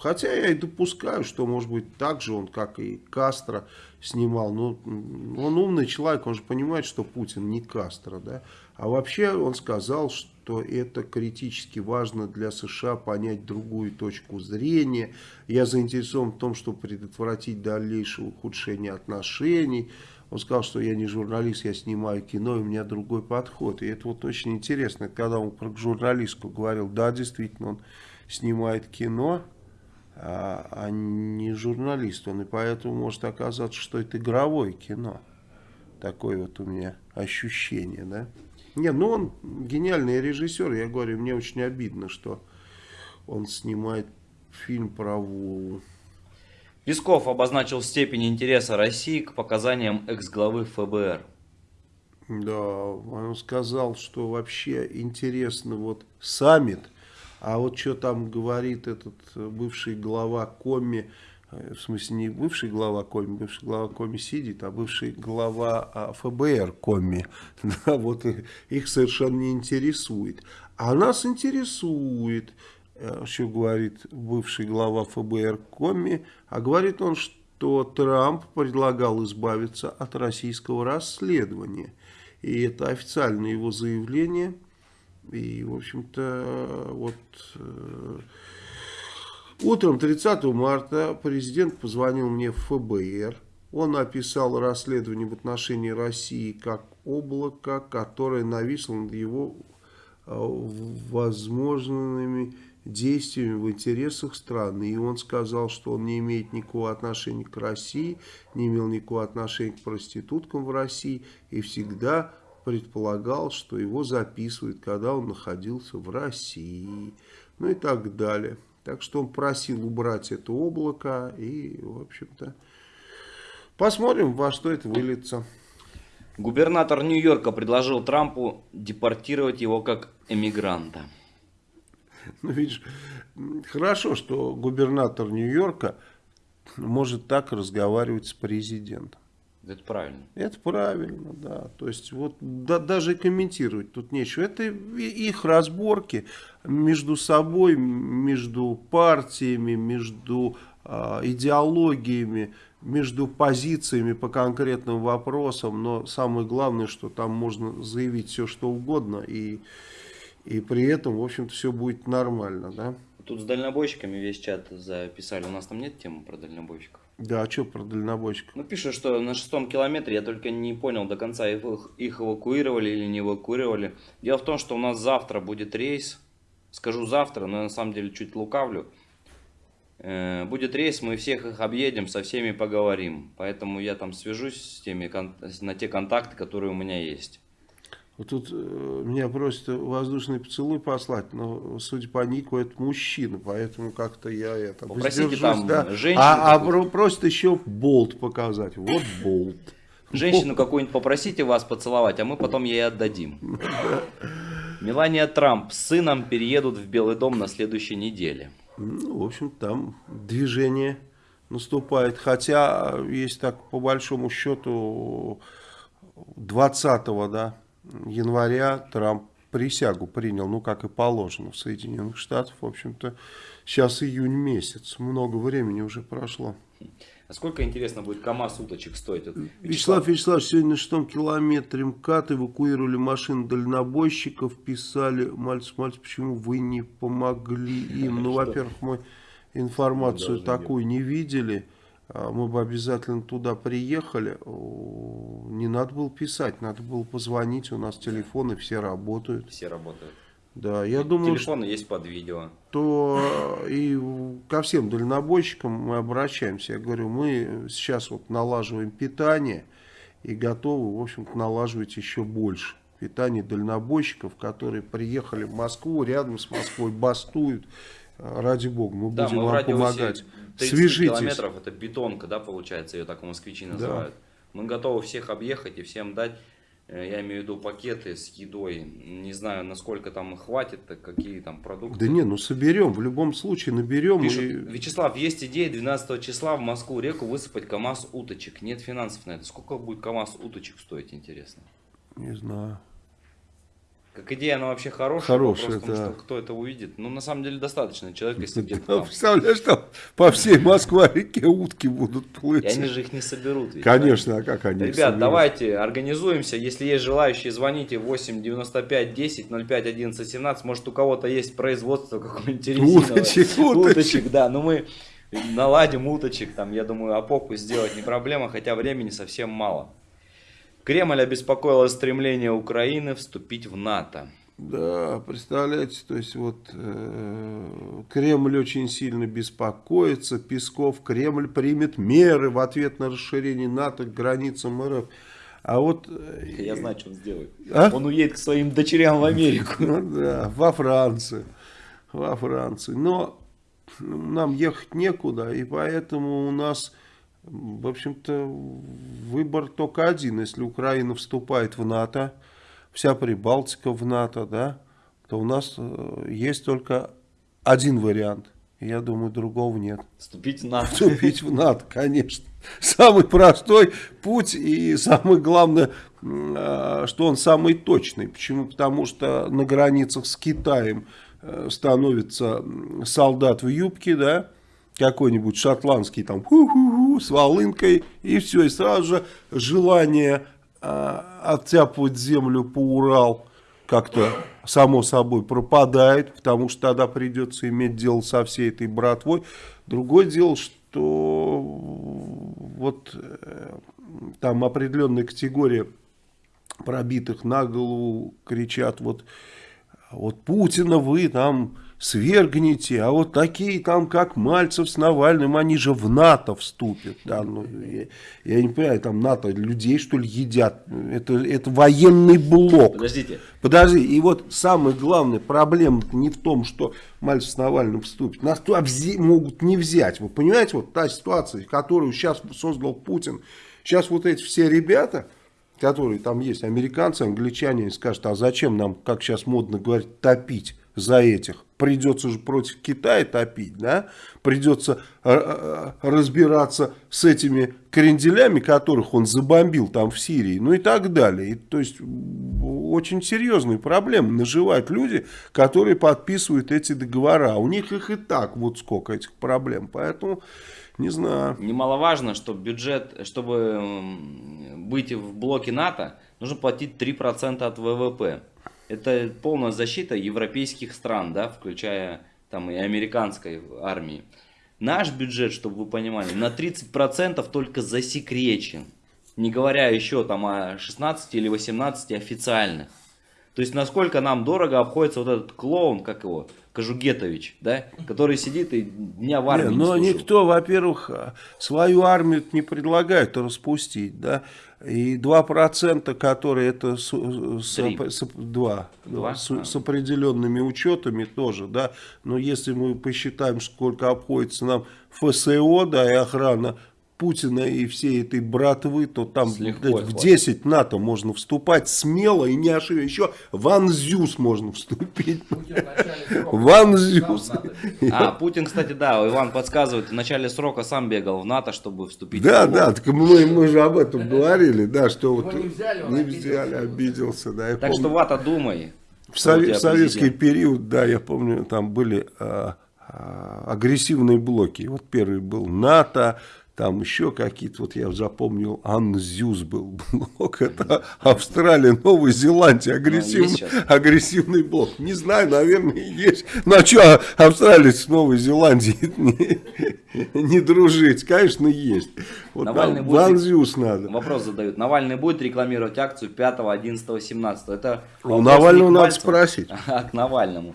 хотя я и допускаю, что, может быть, так же он, как и Кастро, снимал. Но он умный человек, он же понимает, что Путин не Кастро. Да? А вообще он сказал, что то это критически важно для США понять другую точку зрения. Я заинтересован в том, чтобы предотвратить дальнейшее ухудшение отношений. Он сказал, что я не журналист, я снимаю кино, и у меня другой подход. И это вот очень интересно, когда он про журналистку говорил, да, действительно, он снимает кино, а, а не журналист он. И поэтому может оказаться, что это игровое кино. Такое вот у меня ощущение, да. Не, ну он гениальный режиссер, я говорю, мне очень обидно, что он снимает фильм про Вову. Песков обозначил степень интереса России к показаниям экс-главы ФБР. Да, он сказал, что вообще интересно вот саммит, а вот что там говорит этот бывший глава Коми, в смысле не бывший глава Коми, бывший глава Коми сидит, а бывший глава а, ФБР Коми, [LAUGHS] да, вот их совершенно не интересует. А нас интересует, Э, что говорит бывший глава ФБР Коми, а говорит он, что Трамп предлагал избавиться от российского расследования. И это официальное его заявление. И, в общем-то, вот э, утром 30 марта президент позвонил мне в ФБР. Он описал расследование в отношении России как облако, которое нависло над его э, возможными действиями в интересах страны. И он сказал, что он не имеет никакого отношения к России, не имел никакого отношения к проституткам в России и всегда предполагал, что его записывают, когда он находился в России. Ну и так далее. Так что он просил убрать это облако и, в общем-то, посмотрим, во что это выльется. Губернатор Нью-Йорка предложил Трампу депортировать его как эмигранта. Ну, видишь, хорошо, что губернатор Нью-Йорка может так разговаривать с президентом. Это правильно. Это правильно, да. То есть вот да, даже комментировать тут нечего. Это их разборки между собой, между партиями, между э, идеологиями, между позициями по конкретным вопросам. Но самое главное, что там можно заявить все, что угодно и и при этом, в общем-то, все будет нормально, да? Тут с дальнобойщиками весь чат записали. У нас там нет темы про дальнобойщиков. Да, а что про дальнобойщиков? Ну, пишут, что на шестом километре, я только не понял до конца, их, их эвакуировали или не эвакуировали. Дело в том, что у нас завтра будет рейс. Скажу завтра, но я на самом деле чуть лукавлю. Э, будет рейс, мы всех их объедем, со всеми поговорим. Поэтому я там свяжусь с теми, на те контакты, которые у меня есть. Вот тут э, меня просят воздушный поцелуй послать, но, судя по нику, это мужчина, поэтому как-то я это Попросите там да. женщину. А, а просят еще болт показать. Вот болт. Женщину какую-нибудь попросите вас поцеловать, а мы потом ей отдадим. Мелания Трамп с сыном переедут в Белый дом на следующей неделе. Ну, в общем, там движение наступает. Хотя, есть так, по большому счету, 20-го, да, января Трамп присягу принял, ну, как и положено в Соединенных Штатах. В общем-то, сейчас июнь месяц, много времени уже прошло. А сколько, интересно, будет КАМАЗ уточек стоить? Вот, Вячеслав Вячеславович, сегодня на шестом километре МКАД эвакуировали машины дальнобойщиков, писали, мальц, мальц, почему вы не помогли им? Ну, во-первых, мы информацию такую не видели. А, мы бы обязательно туда приехали, не надо было писать, надо было позвонить, у нас телефоны все работают. Все работают. Да, я думаю, Телефоны есть под видео. То и ко всем дальнобойщикам мы обращаемся. Я говорю, мы сейчас вот налаживаем питание и готовы, в общем-то, налаживать еще больше питание дальнобойщиков, которые приехали в Москву, рядом с Москвой бастуют. Ради бога, мы да, будем мы вам помогать. 30 Свяжитесь. километров это бетонка, да, получается, ее так москвичи называют. Да. Мы готовы всех объехать и всем дать, э, я имею в виду пакеты с едой. Не знаю, насколько там хватит, какие там продукты. Да не, ну соберем, в любом случае наберем. Пишут, и... Вячеслав, есть идея 12 числа в Москву реку высыпать КАМАЗ уточек. Нет финансов на это. Сколько будет КАМАЗ уточек стоить, интересно? Не знаю. Как идея, она вообще хорошая. Хорошая, да. что кто это увидит. Ну, на самом деле, достаточно человек, если где-то там. Представляешь, там по всей Москве-реке утки будут плыть. И они же их не соберут. Ведь, Конечно, а как они Ребят, давайте организуемся. Если есть желающие, звоните 8 95 10 05 11 17. Может, у кого-то есть производство какое-нибудь резиновое. Уточек, уточек. Уточек, да. Но мы наладим уточек. Там, я думаю, опоку сделать не проблема, хотя времени совсем мало. Кремль обеспокоило стремление Украины вступить в НАТО. Да, представляете, то есть вот э, Кремль очень сильно беспокоится, Песков, Кремль примет меры в ответ на расширение НАТО к границам РФ. А вот... Э, Я знаю, что он сделает. А? Он уедет к своим дочерям в Америку. Ну да, во Францию. Во Францию. Но нам ехать некуда, и поэтому у нас, в общем-то, выбор только один. Если Украина вступает в НАТО, вся Прибалтика в НАТО, да, то у нас э, есть только один вариант. Я думаю, другого нет. Вступить в НАТО. Вступить в НАТО, конечно. Самый простой путь и самое главное, а, что он самый точный. Почему? Потому что на границах с Китаем э, становится солдат в юбке, да, какой-нибудь шотландский там ху -ху -ху, с волынкой, и все, и сразу же желание а, оттяпывать землю по Урал как-то само собой пропадает, потому что тогда придется иметь дело со всей этой братвой. Другое дело, что вот э, там определенная категория пробитых на голову кричат, вот, вот Путина вы там свергните, а вот такие там, как Мальцев с Навальным, они же в НАТО вступят. Да, ну, я, я не понимаю, там НАТО людей, что ли, едят. Это, это военный блок. Подождите. Подожди, и вот самая главная проблема не в том, что Мальцев с Навальным вступит. Нас туда могут не взять. Вы понимаете, вот та ситуация, которую сейчас создал Путин. Сейчас вот эти все ребята которые там есть, американцы, англичане, скажут, а зачем нам, как сейчас модно говорить, топить за этих? Придется же против Китая топить, да? Придется э, э, разбираться с этими кренделями, которых он забомбил там в Сирии, ну и так далее. И, то есть очень серьезные проблемы наживают люди, которые подписывают эти договора. У них их и так вот сколько этих проблем, поэтому... Не знаю. Немаловажно, что бюджет, чтобы быть в блоке НАТО, нужно платить 3% от ВВП. Это полная защита европейских стран, да, включая там и американской армии. Наш бюджет, чтобы вы понимали, на 30% только засекречен. Не говоря еще там о 16 или 18 официальных. То есть, насколько нам дорого обходится вот этот клоун, как его, Кожугетович, да, который сидит и дня в армии не, Но не никто, во-первых, свою армию не предлагает распустить, да, и 2%, которые это с, с, с, 2, 2? С, а. с определенными учетами тоже, да, но если мы посчитаем, сколько обходится нам ФСО, да, и охрана Путина и всей этой братвы, то там в 10 НАТО можно вступать смело и не ошибиться. Еще в Анзюс можно вступить. В Анзюс. А, Путин, кстати, да, Иван подсказывает, в начале срока сам бегал в НАТО, чтобы вступить. Да, да, так мы, мы же об этом говорили, да, что вот не взяли, не взяли обиделся. Да, так что, Вата, думай. В, совет, в советский период, да, я помню, там были а, а, агрессивные блоки. Вот первый был НАТО, там еще какие-то, вот я запомнил, Анзюз был [LAUGHS] блок, это Австралия, Новая Зеландия, агрессивный, ну, агрессивный блок. Не знаю, наверное, есть. Ну а что Австралия с Новой Зеландией [LAUGHS] не, не дружить? Конечно, есть. Вот Навальный будет, Анзюз надо. Вопрос задают. Навальный будет рекламировать акцию 5, 11, 17? Это У Навального надо спросить. [LAUGHS] А, к Навальному.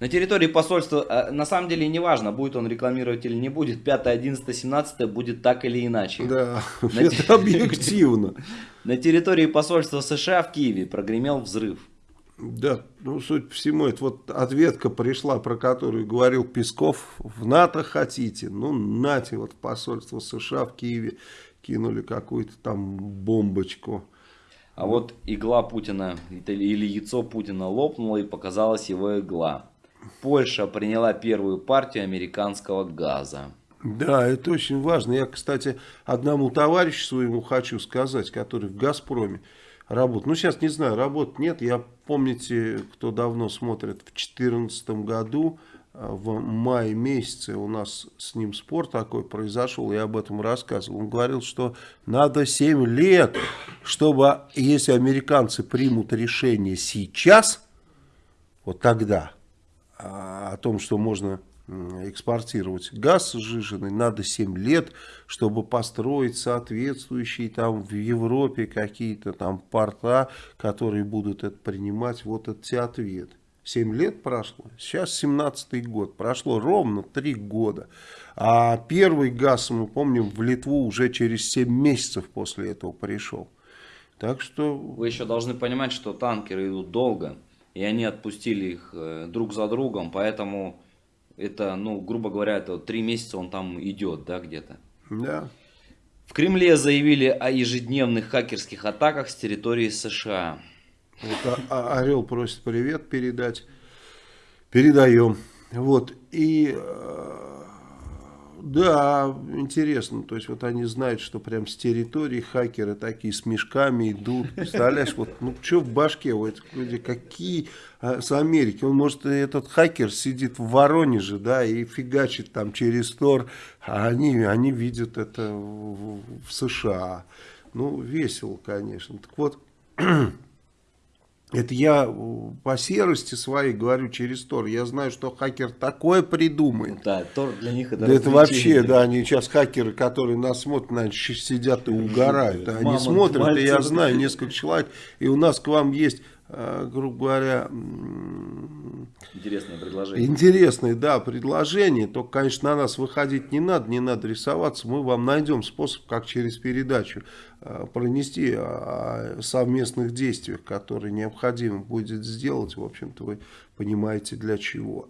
На территории посольства, э, на самом деле не важно, будет он рекламировать или не будет, 5, 11, 17 будет так или иначе. Да, на это те... объективно. [LAUGHS] На территории посольства США в Киеве прогремел взрыв. Да, ну, суть по всему, это вот ответка пришла, про которую говорил Песков, в НАТО хотите, ну, нате, вот посольство США в Киеве кинули какую-то там бомбочку. А вот игла Путина или яйцо Путина лопнуло и показалась его игла. Польша приняла первую партию американского газа. Да, это очень важно. Я, кстати, одному товарищу своему хочу сказать, который в «Газпроме» работает. Ну, сейчас не знаю, работы нет. Я, помните, кто давно смотрит, в 2014 году, э, в мае месяце у нас с ним спор такой произошел, я об этом рассказывал. Он говорил, что надо 7 лет, чтобы, если американцы примут решение сейчас, вот тогда, о том, что можно экспортировать газ сжиженный, надо 7 лет, чтобы построить соответствующие там в Европе какие-то там порта, которые будут это принимать. Вот это ответ. 7 лет прошло, сейчас 17 год, прошло ровно 3 года. А первый газ, мы помним, в Литву уже через 7 месяцев после этого пришел. Так что... Вы еще должны понимать, что танкеры идут долго, и они отпустили их э, друг за другом, поэтому это, ну, грубо говоря, это три месяца он там идет, да, где-то. Да. В Кремле заявили о ежедневных хакерских атаках с территории США. Вот а, а, Орел просит привет передать. Передаем. Вот. И э, да, интересно. То есть вот они знают, что прям с территории хакеры такие с мешками идут. Представляешь, вот ну что в башке у этих людей, какие а, с Америки. Он может, этот хакер сидит в Воронеже, да, и фигачит там через Тор, а они, они видят это в, в США. Ну, весело, конечно. Так вот, [CLEARS THROAT] Это я по серости своей говорю через Тор. Я знаю, что хакер такое придумает. Да, Тор для них это Да это вообще, да, они сейчас хакеры, которые нас смотрят, наверное, сидят и угорают. Они Мама, смотрят, и я знаю несколько человек. И у нас к вам есть Э, грубо говоря... Интересное предложение. Интересное, да, предложение. Только, конечно, на нас выходить не надо, не надо рисоваться. Мы вам найдем способ, как через передачу э, пронести о совместных действиях, которые необходимо будет сделать. В общем-то, вы понимаете, для чего.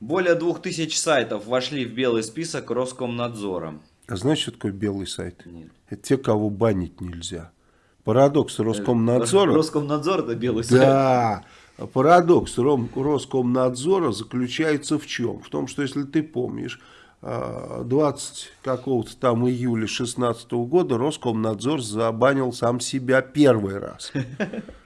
Более двух тысяч сайтов вошли в белый список Роскомнадзора. А знаешь, что такое белый сайт? Нет. Это те, кого банить нельзя. Парадокс Роскомнадзора. Роскомнадзор это белый сайт. Да. Парадокс Роскомнадзора заключается в чем? В том, что если ты помнишь, 20 а, какого-то там июля 16 года Роскомнадзор забанил сам себя первый раз.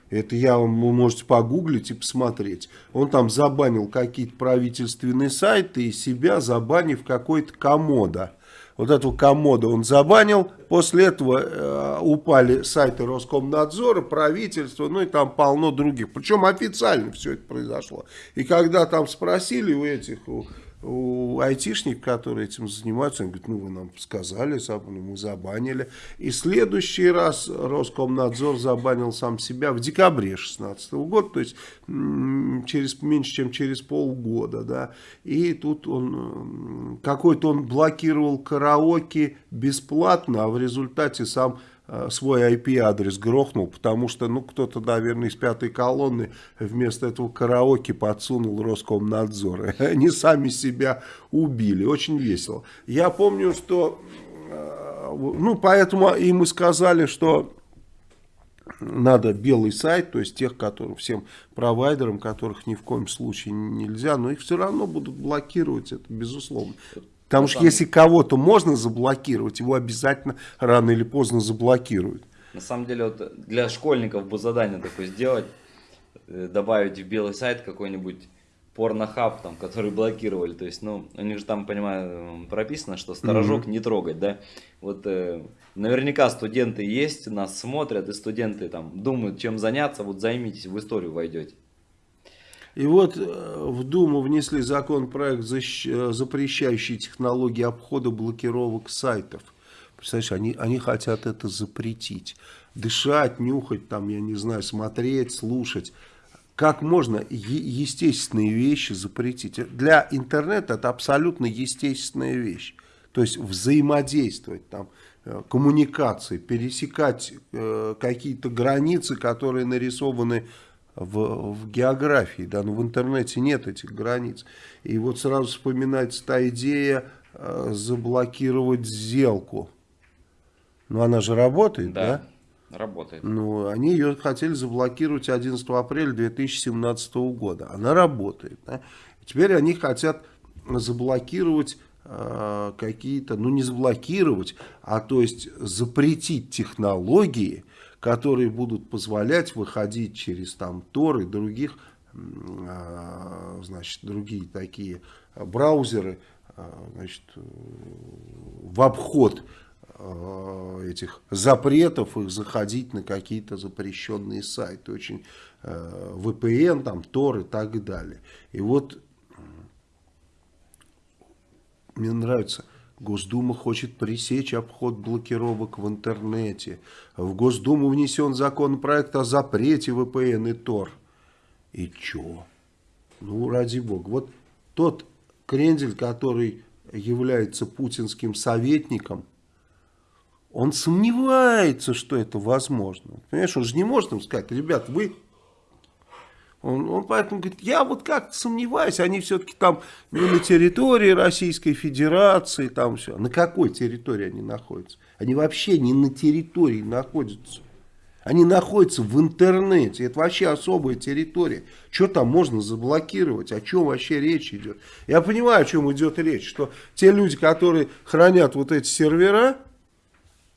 Это я вам, вы можете погуглить и посмотреть. Он там забанил какие-то правительственные сайты и себя забанив какой-то комода вот эту комоду он забанил. После этого э, упали сайты Роскомнадзора, правительства, ну и там полно других. Причем официально все это произошло. И когда там спросили у этих, у, у айтишников, которые этим занимаются, они говорят, ну вы нам сказали, мы забанили. И следующий раз Роскомнадзор забанил сам себя в декабре 2016 года, то есть через меньше, чем через полгода. Да. И тут он какой-то он блокировал караоке бесплатно, а в результате сам свой IP-адрес грохнул, потому что, ну, кто-то, наверное, из пятой колонны вместо этого караоке подсунул Роскомнадзор. [LAUGHS] Они сами себя убили. Очень весело. Я помню, что, э, ну, поэтому и сказали, что надо белый сайт, то есть тех, которым, всем провайдерам, которых ни в коем случае нельзя, но их все равно будут блокировать, это безусловно. Потому что если кого-то можно заблокировать, его обязательно рано или поздно заблокируют. На самом деле, вот для школьников бы задание такое сделать, э, добавить в белый сайт какой-нибудь порнохаб, там, который блокировали. То есть, ну, у них же там, понимаю, прописано, что сторожок mm-hmm. не трогать, да. Вот э, наверняка студенты есть, нас смотрят, и студенты там думают, чем заняться, вот займитесь, в историю войдете. И вот э, в Думу внесли законопроект, э, запрещающий технологии обхода блокировок сайтов. Представляешь, они, они хотят это запретить. Дышать, нюхать, там, я не знаю, смотреть, слушать. Как можно естественные вещи запретить? Для интернета это абсолютно естественная вещь. То есть взаимодействовать, там, э, коммуникации, пересекать э, какие-то границы, которые нарисованы в, в географии, да, но в интернете нет этих границ. И вот сразу вспоминается та идея э, заблокировать сделку. Но она же работает, да? Да, работает. Ну, они ее хотели заблокировать 11 апреля 2017 года. Она работает. Да? Теперь они хотят заблокировать э, какие-то, ну не заблокировать, а то есть запретить технологии, которые будут позволять выходить через там Tor и других, а, значит, другие такие браузеры, а, значит, в обход а, этих запретов их заходить на какие-то запрещенные сайты, очень VPN, там, Tor и так далее. И вот Мне нравится. Госдума хочет пресечь обход блокировок в интернете. В Госдуму внесен законопроект о запрете VPN и Тор. И чё? Ну, ради бога. Вот тот крендель, который является путинским советником, он сомневается, что это возможно. Понимаешь, он же не может им сказать, ребят, вы... Он, он поэтому говорит, я вот как-то сомневаюсь, они все-таки там не на территории Российской Федерации, там все. На какой территории они находятся? Они вообще не на территории находятся. Они находятся в интернете. Это вообще особая территория. Что там можно заблокировать? О чем вообще речь идет? Я понимаю, о чем идет речь. Что те люди, которые хранят вот эти сервера,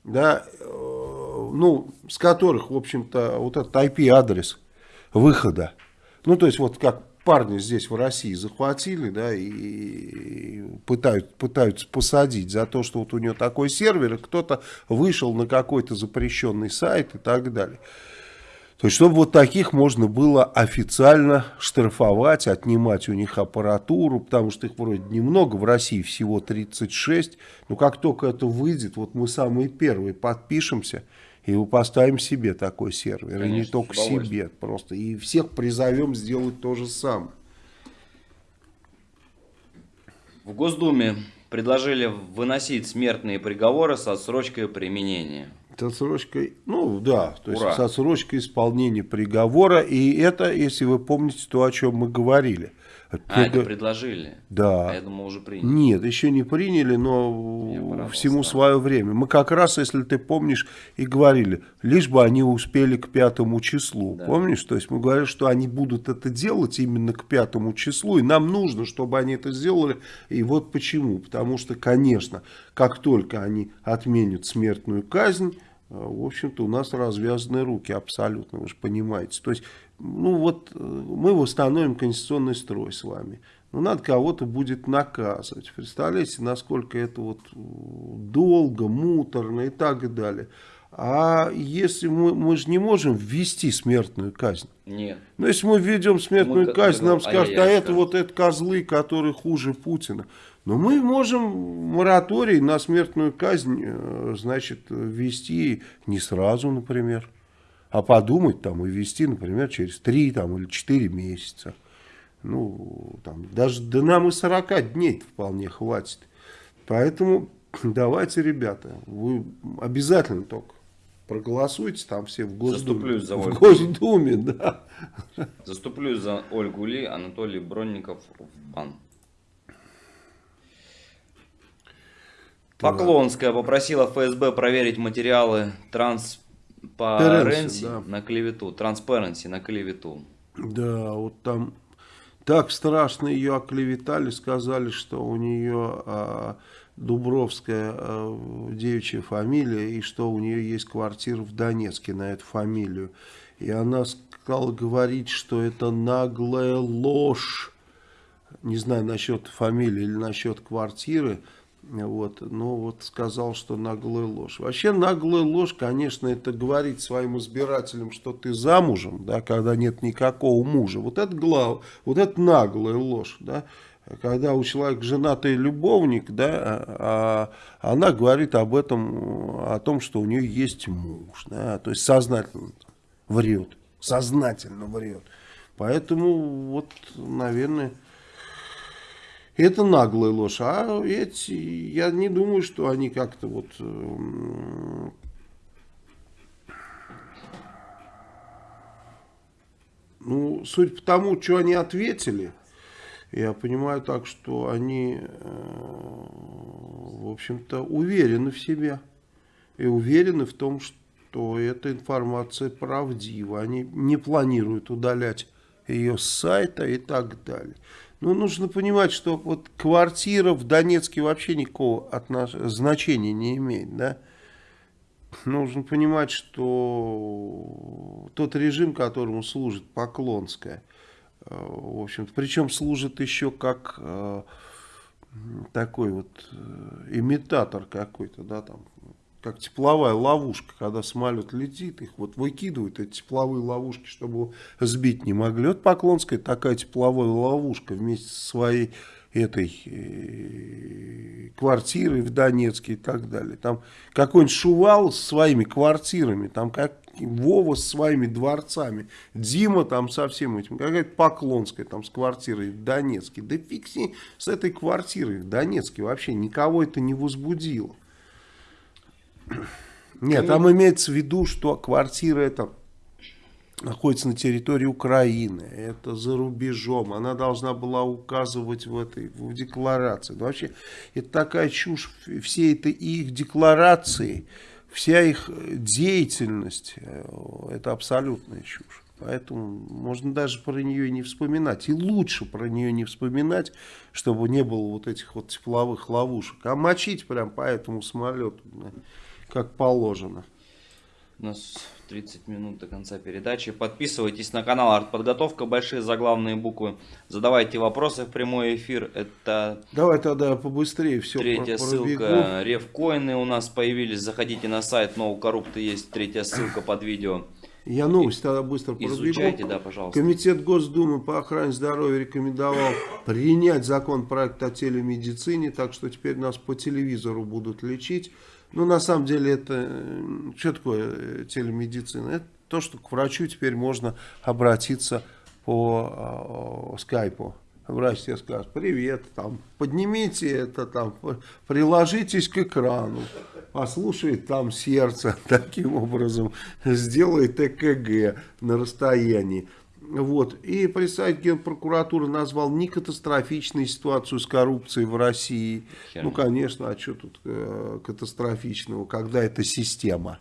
да, э, ну, с которых, в общем-то, вот этот IP-адрес выхода, ну, то есть, вот как парни здесь в России захватили, да, и пытают, пытаются посадить за то, что вот у него такой сервер, кто-то вышел на какой-то запрещенный сайт и так далее. То есть, чтобы вот таких можно было официально штрафовать, отнимать у них аппаратуру, потому что их вроде немного, в России всего 36. Но как только это выйдет, вот мы самые первые подпишемся и поставим себе такой сервер. Конечно, и не только себе, просто. И всех призовем сделать то же самое. В Госдуме предложили выносить смертные приговоры с отсрочкой применения. С отсрочкой, ну да, то Ура. есть с отсрочкой исполнения приговора. И это, если вы помните, то, о чем мы говорили. А, это предложили? Да. А я думал, уже приняли. Нет, еще не приняли, но всему свое время. Мы как раз, если ты помнишь, и говорили, лишь бы они успели к пятому числу. Да. Помнишь? То есть мы говорили, что они будут это делать именно к пятому числу, и нам нужно, чтобы они это сделали. И вот почему. Потому что, конечно, как только они отменят смертную казнь, э, в общем-то, у нас развязаны руки абсолютно, вы же понимаете. То есть ну вот э, мы восстановим конституционный строй с вами. Ну, надо кого-то будет наказывать. Представляете, насколько это вот э, долго, муторно и так далее. А если мы, мы же не можем ввести смертную казнь. Нет. Но если мы введем смертную мы, казнь, нам скажут, а, а это вот это козлы, которые хуже Путина. Но мы можем мораторий на смертную казнь, э, значит, ввести не сразу, например а подумать там и вести, например, через 3 там, или 4 месяца. Ну, там, даже да нам и 40 дней вполне хватит. Поэтому [CLEARS THROAT] давайте, ребята, вы обязательно только проголосуйте там все в Госдуме. Заступлюсь за Ольгу. В Госдуме, да. Заступлюсь за Ольгу Ли, Анатолий Бронников в бан. Поклонская попросила ФСБ проверить материалы транс по Ренси да. на клевету, Transparency на клевету. Да, вот там так страшно ее оклеветали, сказали, что у нее а, Дубровская а, девичья фамилия, и что у нее есть квартира в Донецке на эту фамилию. И она стала говорить, что это наглая ложь. Не знаю насчет фамилии или насчет квартиры. Вот, но вот сказал, что наглая ложь. Вообще наглая ложь, конечно, это говорить своим избирателям, что ты замужем, да, когда нет никакого мужа. Вот это глав, вот это наглая ложь, да. Когда у человека женатый любовник, да, а, а она говорит об этом, о том, что у нее есть муж, да, то есть сознательно врет, сознательно врет. Поэтому вот, наверное, это наглая ложь. А эти, я не думаю, что они как-то вот... Эм, ну, суть по тому, что они ответили, я понимаю так, что они, э, в общем-то, уверены в себе. И уверены в том, что эта информация правдива. Они не планируют удалять ее с сайта и так далее. Ну, нужно понимать, что вот квартира в Донецке вообще никакого отнош... значения не имеет, да. Нужно понимать, что тот режим, которому служит Поклонская, э, в общем-то, причем служит еще как э, такой вот э, имитатор какой-то, да, там, как тепловая ловушка, когда самолет летит, их вот выкидывают, эти тепловые ловушки, чтобы сбить не могли. Вот Поклонская такая тепловая ловушка вместе со своей этой э, квартирой в Донецке и так далее. Там какой-нибудь Шувал с своими квартирами, там как Вова с своими дворцами, Дима там со всем этим, какая-то Поклонская там с квартирой в Донецке. Да фиг с этой квартирой в Донецке вообще никого это не возбудило. Нет, там имеется в виду, что квартира эта находится на территории Украины, это за рубежом, она должна была указывать в этой в декларации. Но вообще, это такая чушь, все это их декларации, вся их деятельность, э, это абсолютная чушь. Поэтому можно даже про нее не вспоминать. И лучше про нее не вспоминать, чтобы не было вот этих вот тепловых ловушек. А мочить прям по этому самолету как положено. У нас 30 минут до конца передачи. Подписывайтесь на канал Артподготовка, большие заглавные буквы. Задавайте вопросы в прямой эфир. Это Давай тогда побыстрее все Третья про ссылка. Ревкоины у нас появились. Заходите на сайт Ноукоррупты, есть третья ссылка под видео. Я новость тогда быстро Изучайте, да, пожалуйста. Комитет Госдумы по охране здоровья рекомендовал принять закон проект о телемедицине, так что теперь нас по телевизору будут лечить. Ну, на самом деле, это что такое э, телемедицина? Это то, что к врачу теперь можно обратиться по э, скайпу. Врач тебе скажет, привет, там, поднимите это, там, приложитесь к экрану, послушает там сердце, [LAUGHS] таким образом сделает ЭКГ на расстоянии. Вот. И представитель Генпрокуратуры назвал не катастрофичной ситуацию с коррупцией в России. Херня. Ну, конечно, а что тут э, катастрофичного, когда это система?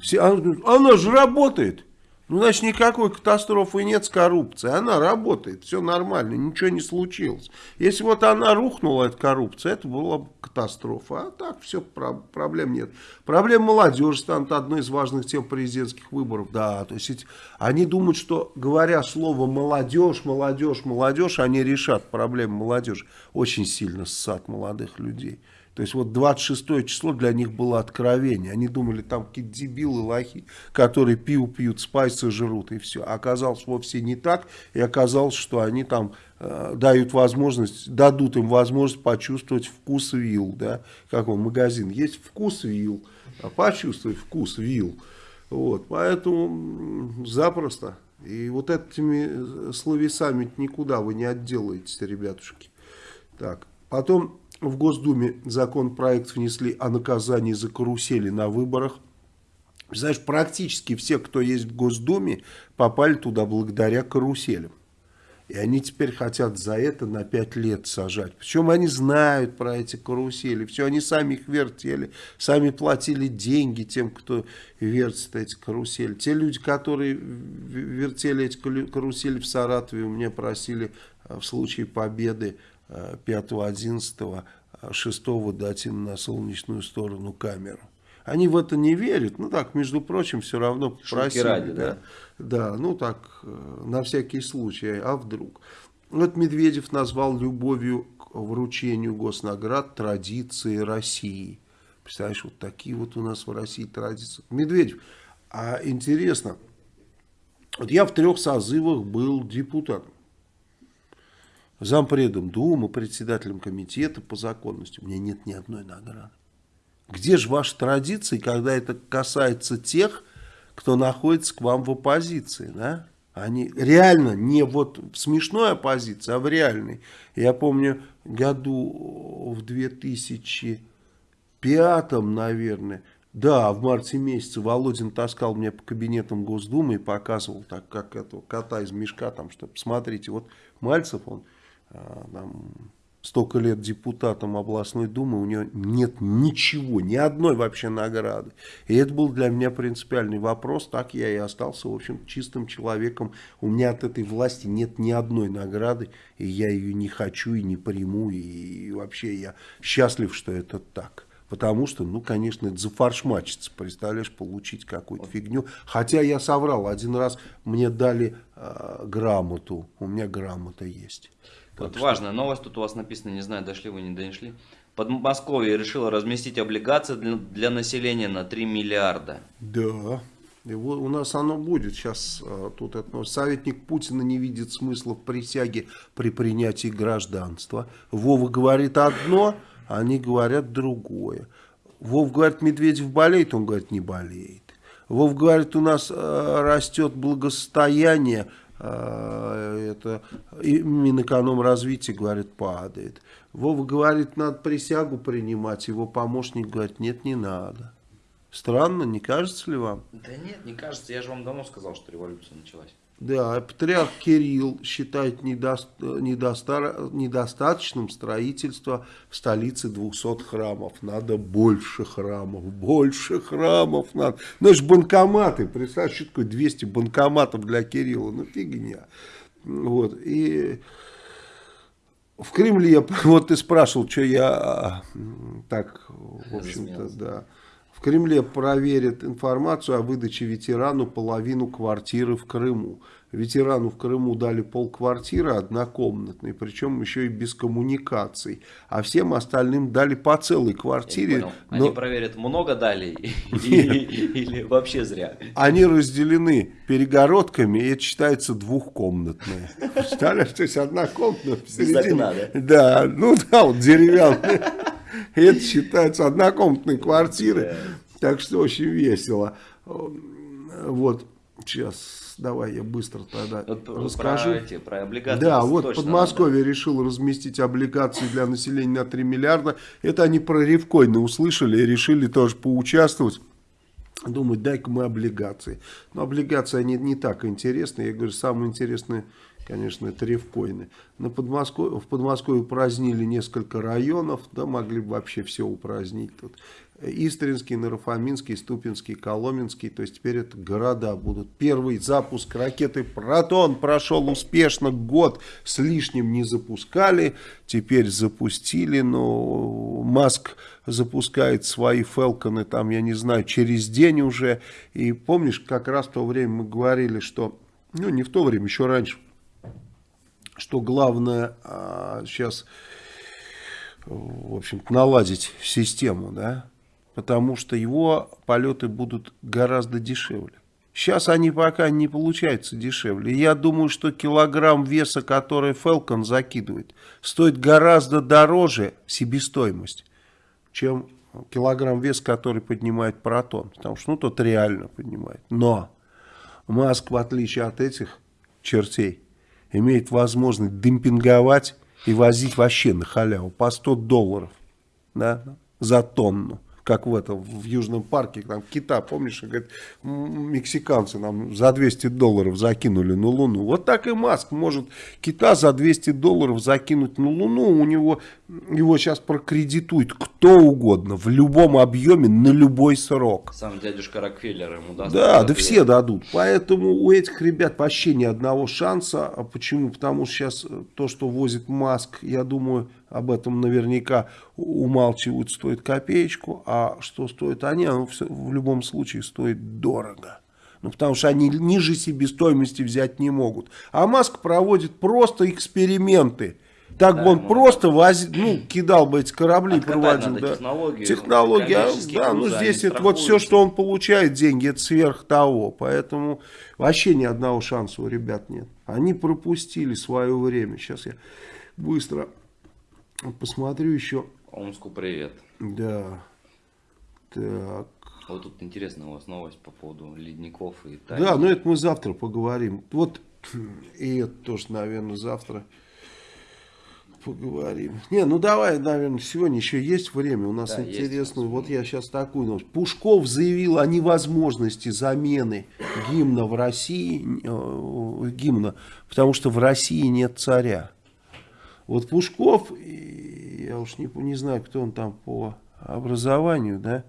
Все, она, она же работает. Ну, значит, никакой катастрофы нет с коррупцией. Она работает, все нормально, ничего не случилось. Если вот она рухнула, эта коррупция, это была бы катастрофа. А так все, проблем нет. Проблема молодежи станет одной из важных тем президентских выборов. Да, то есть они думают, что говоря слово молодежь, молодежь, молодежь, они решат проблему молодежи. Очень сильно ссад молодых людей. То есть вот 26 число для них было откровение. Они думали, там какие-то дебилы, лохи, которые пиво пьют, спайсы жрут и все. А оказалось вовсе не так. И оказалось, что они там э, дают возможность, дадут им возможность почувствовать вкус вилл. Да? Как он, магазин. Есть вкус вилл. А почувствовать вкус вилл. Вот, поэтому запросто. И вот этими словесами никуда вы не отделаетесь, ребятушки. Так, потом в Госдуме законопроект внесли о наказании за карусели на выборах. Знаешь, практически все, кто есть в Госдуме, попали туда благодаря каруселям. И они теперь хотят за это на 5 лет сажать. Причем они знают про эти карусели. Все, они сами их вертели, сами платили деньги тем, кто вертит эти карусели. Те люди, которые вертели эти карусели в Саратове, у меня просили э, в случае победы 5, 11, 6 дать им на солнечную сторону камеру. Они в это не верят, ну так, между прочим, все равно просили. ради, да? Да, ну так, э, на всякий случай, а вдруг. Вот Медведев назвал любовью к вручению госнаград традиции России. Представляешь, вот такие вот у нас в России традиции. Медведев, а интересно, вот я в трех созывах был депутатом зампредом Думы, председателем комитета по законности, у меня нет ни одной награды. Где же ваши традиции, когда это касается тех, кто находится к вам в оппозиции, да? Они реально не вот в смешной оппозиции, а в реальной. Я помню, году в 2005, наверное, да, в марте месяце Володин таскал меня по кабинетам Госдумы и показывал, так как этого кота из мешка, там, что, посмотрите, вот Мальцев, он там, столько лет депутатом областной думы, у него нет ничего, ни одной вообще награды. И это был для меня принципиальный вопрос, так я и остался, в общем, чистым человеком. У меня от этой власти нет ни одной награды, и я ее не хочу и не приму, и вообще я счастлив, что это так. Потому что, ну, конечно, это зафаршмачится, представляешь, получить какую-то фигню. Хотя я соврал, один раз мне дали э, грамоту, у меня грамота есть. Вот важная новость, тут у вас написано, не знаю, дошли вы, не дошли. Подмосковье решило разместить облигации для, для населения на 3 миллиарда. Да. Вот у нас оно будет. Сейчас а, тут это, советник Путина не видит смысла в присяге при принятии гражданства. Вова говорит одно, они говорят другое. Вов говорит, Медведев болеет, он говорит, не болеет. Вов говорит, у нас э, растет благосостояние, это и Минэкономразвитие, говорит, падает. Вова говорит, надо присягу принимать, его помощник говорит, нет, не надо. Странно, не кажется ли вам? Да нет, не кажется, я же вам давно сказал, что революция началась. Да, патриарх Кирилл считает недоста недоста недостаточным строительство в столице 200 храмов. Надо больше храмов, больше храмов надо. Ну, же банкоматы, представь, что такое 200 банкоматов для Кирилла, ну фигня. Вот, и в Кремле, [LAUGHS] вот ты спрашивал, что я а, так, в общем-то, да. В Кремле проверят информацию о выдаче ветерану половину квартиры в Крыму. Ветерану в Крыму дали полквартиры однокомнатной, причем еще и без коммуникаций. А всем остальным дали по целой квартире. Но... Они проверят, много дали [LAUGHS] или вообще зря? Они разделены перегородками, и это считается двухкомнатные. Представляешь, то есть комната посередине. Да, ну да, вот деревянная. Это считается однокомнатной квартирой. Так что очень весело. Вот, сейчас давай я быстро тогда вот расскажу. Про, эти, про облигации. Да, вот Подмосковье надо. решил разместить облигации для населения на 3 миллиарда. Это они про Ревкоины услышали и решили тоже поучаствовать. Думают, дай-ка мы облигации. Но облигации они не так интересны. Я говорю, самое интересное конечно, это ревкоины. На Подмосковье, в Подмосковье упразднили несколько районов, да, могли бы вообще все упразднить тут. Истринский, Нарафаминский, Ступинский, Коломенский, то есть теперь это города будут. Первый запуск ракеты «Протон» прошел успешно, год с лишним не запускали, теперь запустили, но Маск запускает свои «Фелконы», там, я не знаю, через день уже. И помнишь, как раз в то время мы говорили, что, ну не в то время, еще раньше, что главное а, сейчас, в общем наладить систему, да, потому что его полеты будут гораздо дешевле. Сейчас они пока не получаются дешевле. Я думаю, что килограмм веса, который Falcon закидывает, стоит гораздо дороже себестоимость, чем килограмм веса, который поднимает Протон. Потому что, ну, тот реально поднимает. Но Маск, в отличие от этих чертей, имеет возможность демпинговать и возить вообще на халяву по 100 долларов да, за тонну как в этом, в Южном парке, там кита, помнишь, говорит, мексиканцы нам за 200 долларов закинули на Луну. Вот так и Маск может кита за 200 долларов закинуть на Луну, у него, его сейчас прокредитует кто угодно, в любом объеме, на любой срок. Сам дядюшка Рокфеллер ему даст. Да, да все дадут. Поэтому у этих ребят вообще ни одного шанса. А почему? Потому что сейчас то, что возит Маск, я думаю, об этом наверняка умалчивают, стоит копеечку, а что стоит они, оно в любом случае стоит дорого. Ну, потому что они ниже себестоимости взять не могут. А Маск проводит просто эксперименты. Так да, бы он просто возил, ну, кидал бы эти корабли, проводил. да. технологию. Технология, да, ну здесь это вот все, что он получает, деньги, это сверх того. Поэтому вообще ни одного шанса у ребят нет. Они пропустили свое время. Сейчас я быстро Посмотрю еще. Омску привет. Да. Так. Вот тут интересная у вас новость по поводу ледников и тайны. Да, но это мы завтра поговорим. Вот [CLEARS THROAT] и это тоже, наверное, завтра поговорим. Не, ну давай, наверное, сегодня еще есть время. У нас да, интересно. Вот я сейчас такую новость. Пушков заявил о невозможности замены гимна в России, э, гимна, потому что в России нет царя. Вот Пушков, я уж не, не знаю, кто он там по образованию, да,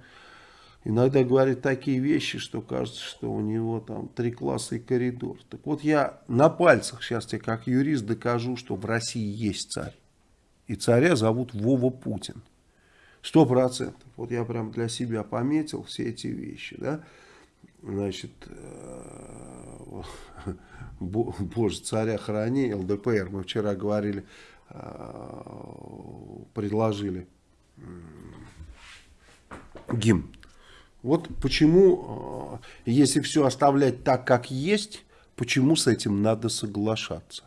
иногда говорит такие вещи, что кажется, что у него там три класса и коридор. Так вот я на пальцах сейчас тебе как юрист докажу, что в России есть царь. И царя зовут Вова Путин. Сто процентов. Вот я прям для себя пометил все эти вещи, да. Значит, э, [LAUGHS] боже, царя храни, ЛДПР, мы вчера говорили предложили гимн. Вот почему, если все оставлять так, как есть, почему с этим надо соглашаться.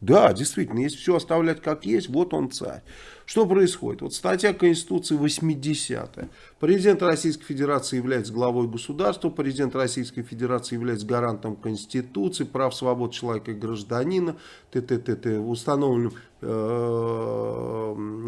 Да, действительно, если все оставлять как есть, вот он царь. Что происходит? Вот статья Конституции 80-я. Президент Российской Федерации является главой государства, президент Российской Федерации является гарантом Конституции, прав, свобод человека и гражданина, т т т т установленным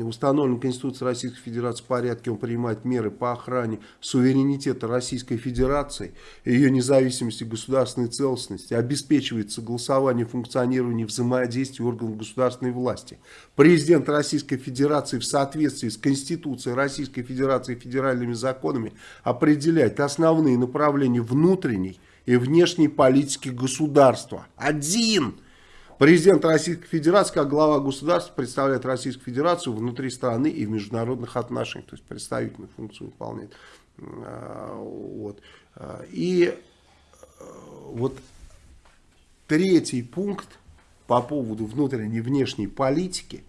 установлен Конституцией Российской Федерации порядке, он принимает меры по охране суверенитета Российской Федерации, ее независимости, государственной целостности, обеспечивает согласование функционирования взаимодействия органов государственной власти. Президент Российской Федерации в соответствии с Конституцией Российской Федерации и федеральными законами определяет основные направления внутренней и внешней политики государства. Один! Президент Российской Федерации, как глава государства, представляет Российскую Федерацию внутри страны и в международных отношениях. То есть представительную функцию выполняет. А, вот. И а, вот третий пункт по поводу внутренней и внешней политики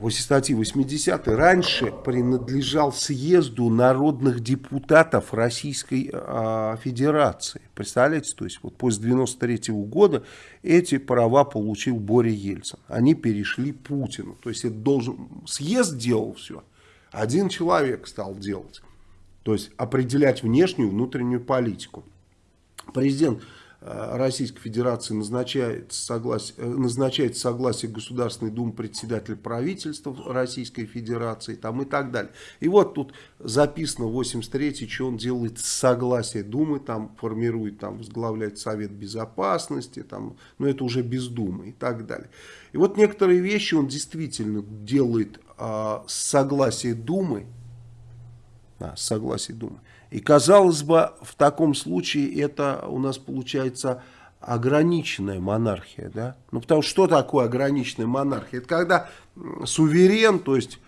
в статье 80 раньше принадлежал съезду народных депутатов Российской э, Федерации. Представляете, то есть вот после 93 -го года эти права получил Боря Ельцин. Они перешли Путину. То есть это должен съезд делал все. Один человек стал делать. То есть определять внешнюю и внутреннюю политику. Президент Российской Федерации назначает согласие, э, назначает согласие Государственной Думы председателя правительства Российской Федерации там, и так далее. И вот тут записано 83 что он делает согласие Думы, там формирует, там возглавляет Совет Безопасности, там, но это уже без Думы и так далее. И вот некоторые вещи он действительно делает а, с согласия Думы, да, с согласия Думы. И казалось бы, в таком случае это у нас получается ограниченная монархия. Да? Ну, потому что что такое ограниченная монархия? Это когда суверен, то есть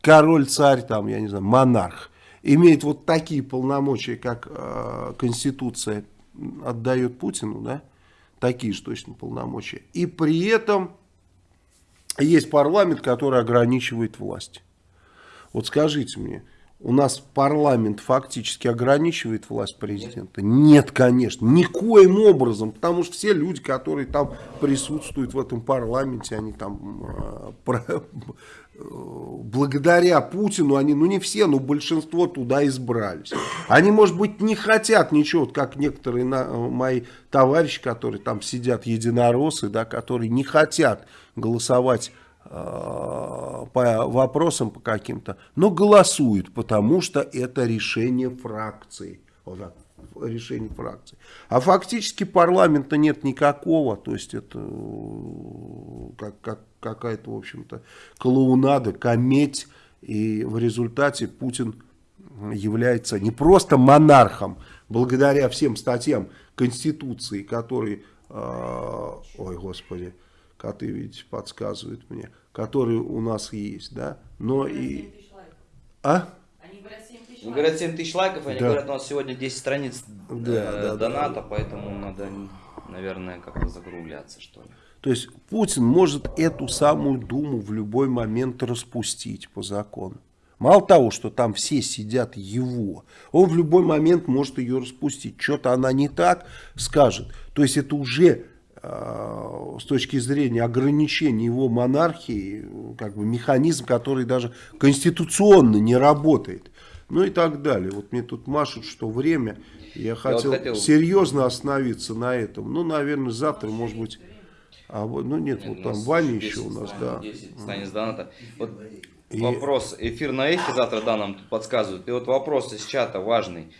король, царь, там, я не знаю, монарх, имеет вот такие полномочия, как э, Конституция отдает Путину, да? такие же точно полномочия. И при этом есть парламент, который ограничивает власть. Вот скажите мне, у нас парламент фактически ограничивает власть президента? Нет, конечно, никоим образом, потому что все люди, которые там присутствуют в этом парламенте, они там э, про, э, благодаря Путину, они, ну не все, но большинство туда избрались. Они, может быть, не хотят ничего, как некоторые на, мои товарищи, которые там сидят, единороссы, да, которые не хотят голосовать Э, по вопросам по каким-то, но голосуют, потому что это решение фракции. Вот так, решение фракции. А фактически парламента нет никакого, то есть это э, как, как, какая-то, в общем-то, клоунада, кометь, и в результате Путин является не просто монархом, благодаря всем статьям Конституции, которые, э, ой, господи, коты, видите, подсказывают мне, которые у нас есть, да, но и... А? Они говорят 7 тысяч лайков, они да. говорят, у нас сегодня 10 страниц да, э, да, доната, да. поэтому надо, наверное, как-то закругляться, что ли. То есть Путин может эту самую Думу в любой момент распустить по закону. Мало того, что там все сидят его, он в любой момент может ее распустить. Что-то она не так скажет. То есть это уже с точки зрения ограничения его монархии, как бы механизм, который даже конституционно не работает. Ну и так далее. Вот мне тут машут, что время. Я, я хотел, вот хотел серьезно остановиться на этом. Ну, наверное, завтра, может быть... А вот, ну нет, нет вот там Ваня еще у нас, да. 10 станет доната. Вот и... вопрос, эфир на эхе завтра, да, нам тут подсказывают. И вот вопрос из чата важный.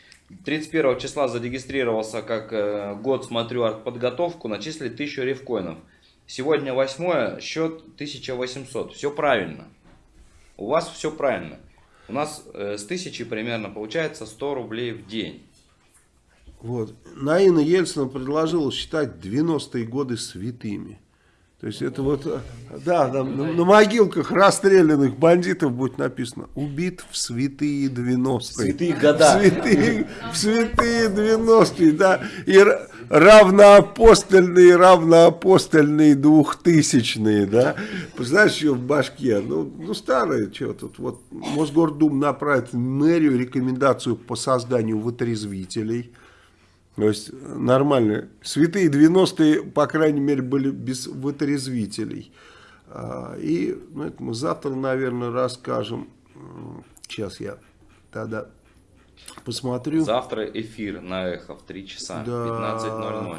31 числа зарегистрировался как э, год смотрю подготовку, начислили 1000 рифкоинов. Сегодня 8 счет 1800. Все правильно. У вас все правильно. У нас э, с 1000 примерно получается 100 рублей в день. Вот. Наина Ельцина предложила считать 90-е годы святыми. То есть это вот, да, там, на, на могилках расстрелянных бандитов будет написано «Убит в святые 90-е». Святые года. В святые, в святые 90-е, да. И равноапостольные, равноапостольные двухтысячные, да. Знаешь, что в башке? Ну, ну старые, что тут. Вот Мосгордум направит в мэрию рекомендацию по созданию вытрезвителей. То есть нормально. Святые 90-е, по крайней мере, были без вытрезвителей. А, и ну, это мы завтра, наверное, расскажем. Сейчас я тогда посмотрю. Завтра эфир на Эхо в 3 часа, да. 15.00.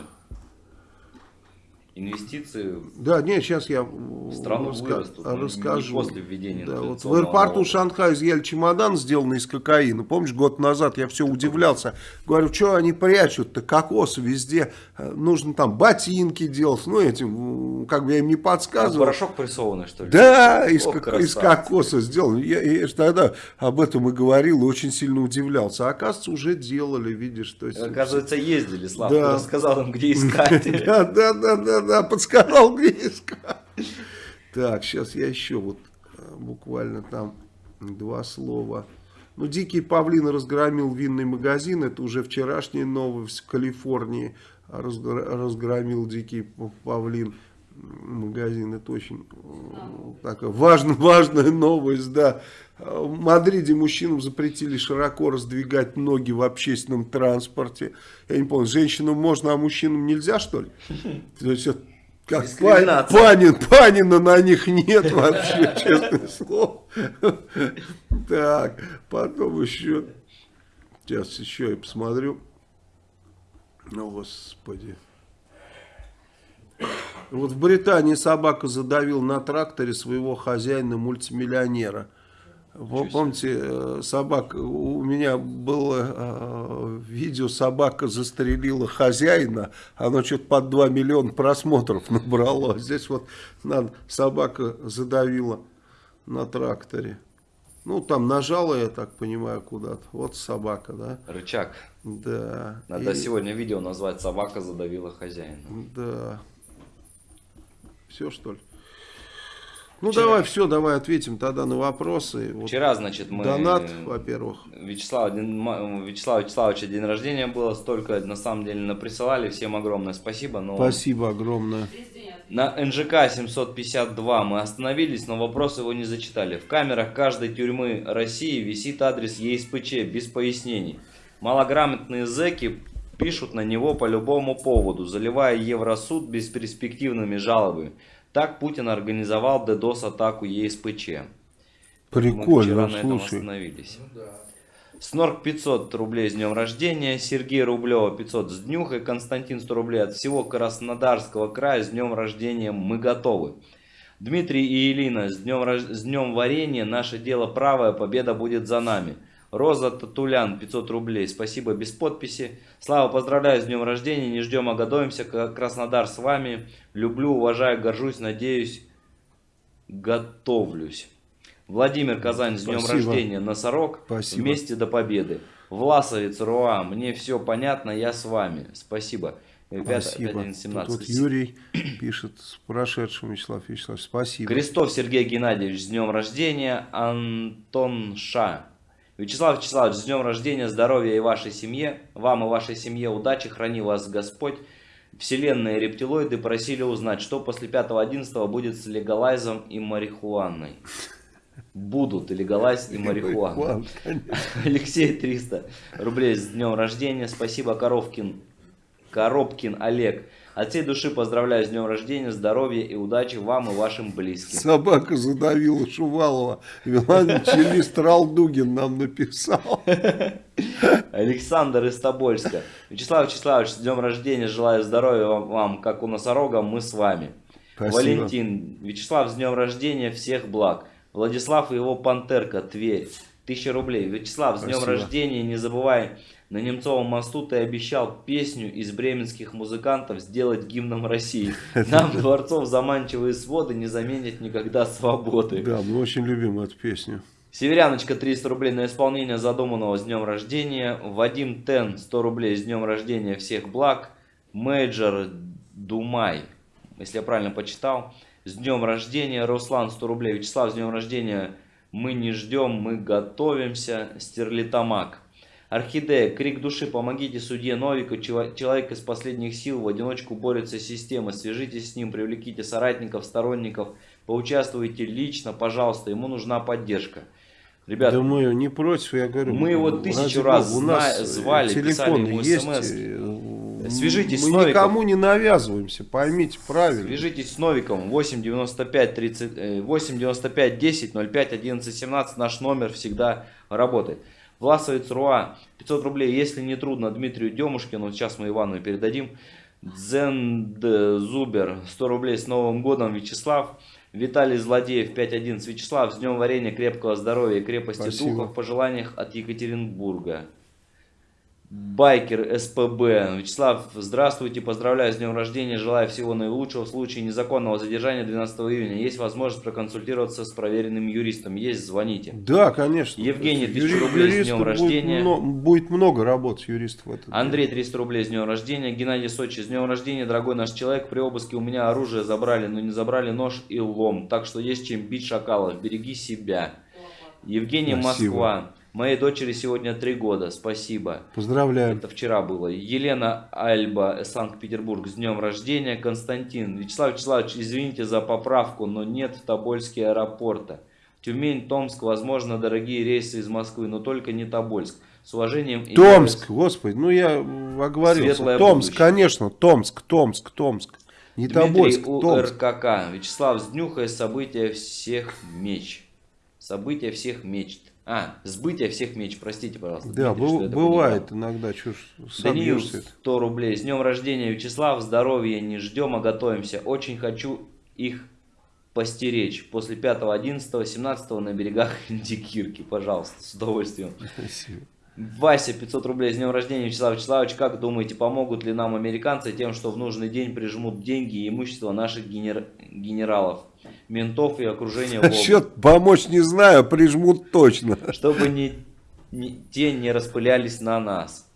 Инвестиции Да, нет, сейчас я страну раска вырастут, расскажу. Не после введения да, вот В аэропорту. Шанхая изъяли чемодан, сделанный из кокаина. Помнишь, год назад я все удивлялся. Говорю, что они прячут-то кокос везде. Э, нужно там ботинки делать. Ну, этим, как бы я им не подсказывал. А порошок прессованный, что ли? Да, из, О, кок из кокоса сделан. Я, я тогда об этом и говорил, и очень сильно удивлялся. А оказывается, уже делали, видишь. То есть... Оказывается, ездили, Слава. Да. Рассказал им, где искать. [LAUGHS] Да, да, да, да да, подсказал, искать. Так, сейчас я еще вот э, буквально там два слова. Ну, Дикий Павлин разгромил винный магазин. Это уже вчерашняя новость в Калифорнии. Разгромил Дикий Павлин магазин. Это очень э, такая важная, [LAUGHS] важная новость, да. В Мадриде мужчинам запретили широко раздвигать ноги в общественном транспорте. Я не помню, женщинам можно, а мужчинам нельзя, что ли? [LAUGHS] То есть, как Панин, Панина на них нет вообще, [LAUGHS] честное слово. Так, потом еще, сейчас еще я посмотрю. Ну, господи. Вот в Британии собака задавил на тракторе своего хозяина-мультимиллионера. Вы помните, э, собака, у меня было э, видео, собака застрелила хозяина, оно что-то под 2 миллиона просмотров [LAUGHS] набрало. Здесь вот надо, собака задавила на тракторе. Ну, там нажала, я так понимаю, куда-то. Вот собака, да? Рычаг. Да. Надо и... сегодня видео назвать «Собака задавила хозяина». Да. Все, что ли? Ну Вчера... давай, все, давай ответим тогда на вопросы. Вчера, значит, мы... Донат, во-первых. Вячеслав, Вячеслав Вячеславовича день рождения было, столько на самом деле наприсылали. Всем огромное спасибо. Но... Спасибо огромное. На НЖК 752 мы остановились, но вопрос его не зачитали. В камерах каждой тюрьмы России висит адрес ЕСПЧ без пояснений. Малограмотные зэки пишут на него по любому поводу, заливая Евросуд бесперспективными жалобами. Так Путин организовал DDoS-атаку ЕСПЧ. Прикольно, Мы вчера на этом остановились. Ну, да. Снорк 500 рублей с днем рождения, Сергей Рублева 500 с днюхой, Константин 100 рублей от всего Краснодарского края с днем рождения мы готовы. Дмитрий и Елена с днем, с днем варенья, наше дело правое, победа будет за нами. Роза Татулян 500 рублей, спасибо без подписи. Слава, поздравляю с днем рождения, не ждем, а готовимся. Краснодар с вами. Люблю, уважаю, горжусь, надеюсь, готовлюсь. Владимир Казань с днем Спасибо. рождения, Носорог, Спасибо. вместе до победы. Власовец Руа, мне все понятно, я с вами. Спасибо. Спасибо. 5, Тут Юрий пишет с прошедшим Вячеслав Вячеславович. Спасибо. Крестов Сергей Геннадьевич с днем рождения. Антон Ша Вячеслав Вячеславович, с днем рождения, здоровья и вашей семье. Вам и вашей семье удачи, храни вас Господь. Вселенные рептилоиды просили узнать, что после 5.11 будет с легалайзом и марихуаной. Будут и легалайз, и марихуана. [LAUGHS] Алексей 300 рублей с днем рождения. Спасибо, Коровкин. Коробкин Олег. От всей души поздравляю с днем рождения, здоровья и удачи вам и вашим близким. Собака задавила Шувалова. Величелист Ралдугин нам написал. Александр из Тобольска. Вячеслав Вячеславович, с днем рождения, желаю здоровья вам, как у носорога, мы с вами. Спасибо. Валентин. Вячеслав, с днем рождения, всех благ. Владислав и его пантерка, Тверь. Тысяча рублей. Вячеслав, с днем рождения, не забывай на Немцовом мосту ты обещал песню из бременских музыкантов сделать гимном России. [LAUGHS] Нам дворцов заманчивые своды не заменят никогда свободы. Да, мы очень любим эту песню. Северяночка 300 рублей на исполнение задуманного с днем рождения. Вадим Тен 100 рублей с днем рождения всех благ. Major Думай. если я правильно почитал. С днем рождения, Руслан, 100 рублей. Вячеслав, с днем рождения. Мы не ждем, мы готовимся. Стерлитамак. Орхидея, крик души, помогите судье Новику, человек из последних сил в одиночку борется с системой, свяжитесь с ним, привлеките соратников, сторонников, поучаствуйте лично, пожалуйста, ему нужна поддержка. Ребят, да мы не против, я говорю. Мы его тысячу раз у нас звали, телефон ему есть, смс. Свяжитесь мы с Новиком. никому не навязываемся, поймите правильно. Свяжитесь с Новиком 8 95 30, 8 95 10 05 11 17. Наш номер всегда работает. Власовец Руа 500 рублей. Если не трудно, Дмитрию Демушкину, сейчас мы Ивану передадим. Дзенд Зубер 100 рублей с Новым годом. Вячеслав. Виталий Злодеев 5.11. Вячеслав, с днем варенья, крепкого здоровья и крепости Спасибо. духа в пожеланиях от Екатеринбурга. Байкер СПБ. Вячеслав, здравствуйте, поздравляю с днем рождения, желаю всего наилучшего. В случае незаконного задержания 12 июня есть возможность проконсультироваться с проверенным юристом. Есть, звоните. Да, конечно. Евгений, 1000 рублей с днем рождения. Будет, будет много работать юристов в этот Андрей, 300 рублей с днем рождения. Геннадий Сочи, с днем рождения, дорогой наш человек. При обыске у меня оружие забрали, но не забрали нож и лом. Так что есть чем бить шакалов. Береги себя. Евгений, Спасибо. Москва. Моей дочери сегодня три года, спасибо. Поздравляю. Это вчера было. Елена Альба, Санкт-Петербург, с днем рождения. Константин, Вячеслав Вячеславович, извините за поправку, но нет в Тобольске аэропорта. Тюмень, Томск, возможно, дорогие рейсы из Москвы, но только не Тобольск. С уважением... Томск, господи, ну я оговорился. Светлое Томск, будущее. конечно, Томск, Томск, Томск. Не Дмитрий Тобольск, Томск. РКК. Вячеслав, сднюхай события всех меч. События всех мечт. А, сбытие всех меч, простите, пожалуйста. Да, Дмитрий, бывает иногда, ж Даниил, 100 рублей. С днем рождения, Вячеслав, здоровья не ждем, а готовимся. Очень хочу их постеречь после 5, 11, 17 на берегах [LAUGHS] Индикирки. Пожалуйста, с удовольствием. Спасибо. Вася, 500 рублей с днем рождения. Вячеслав Вячеславович, как думаете, помогут ли нам американцы тем, что в нужный день прижмут деньги и имущество наших генер... генералов? Ментов и окружения Насчет помочь не знаю, прижмут точно. Чтобы не, не, те не распылялись на нас.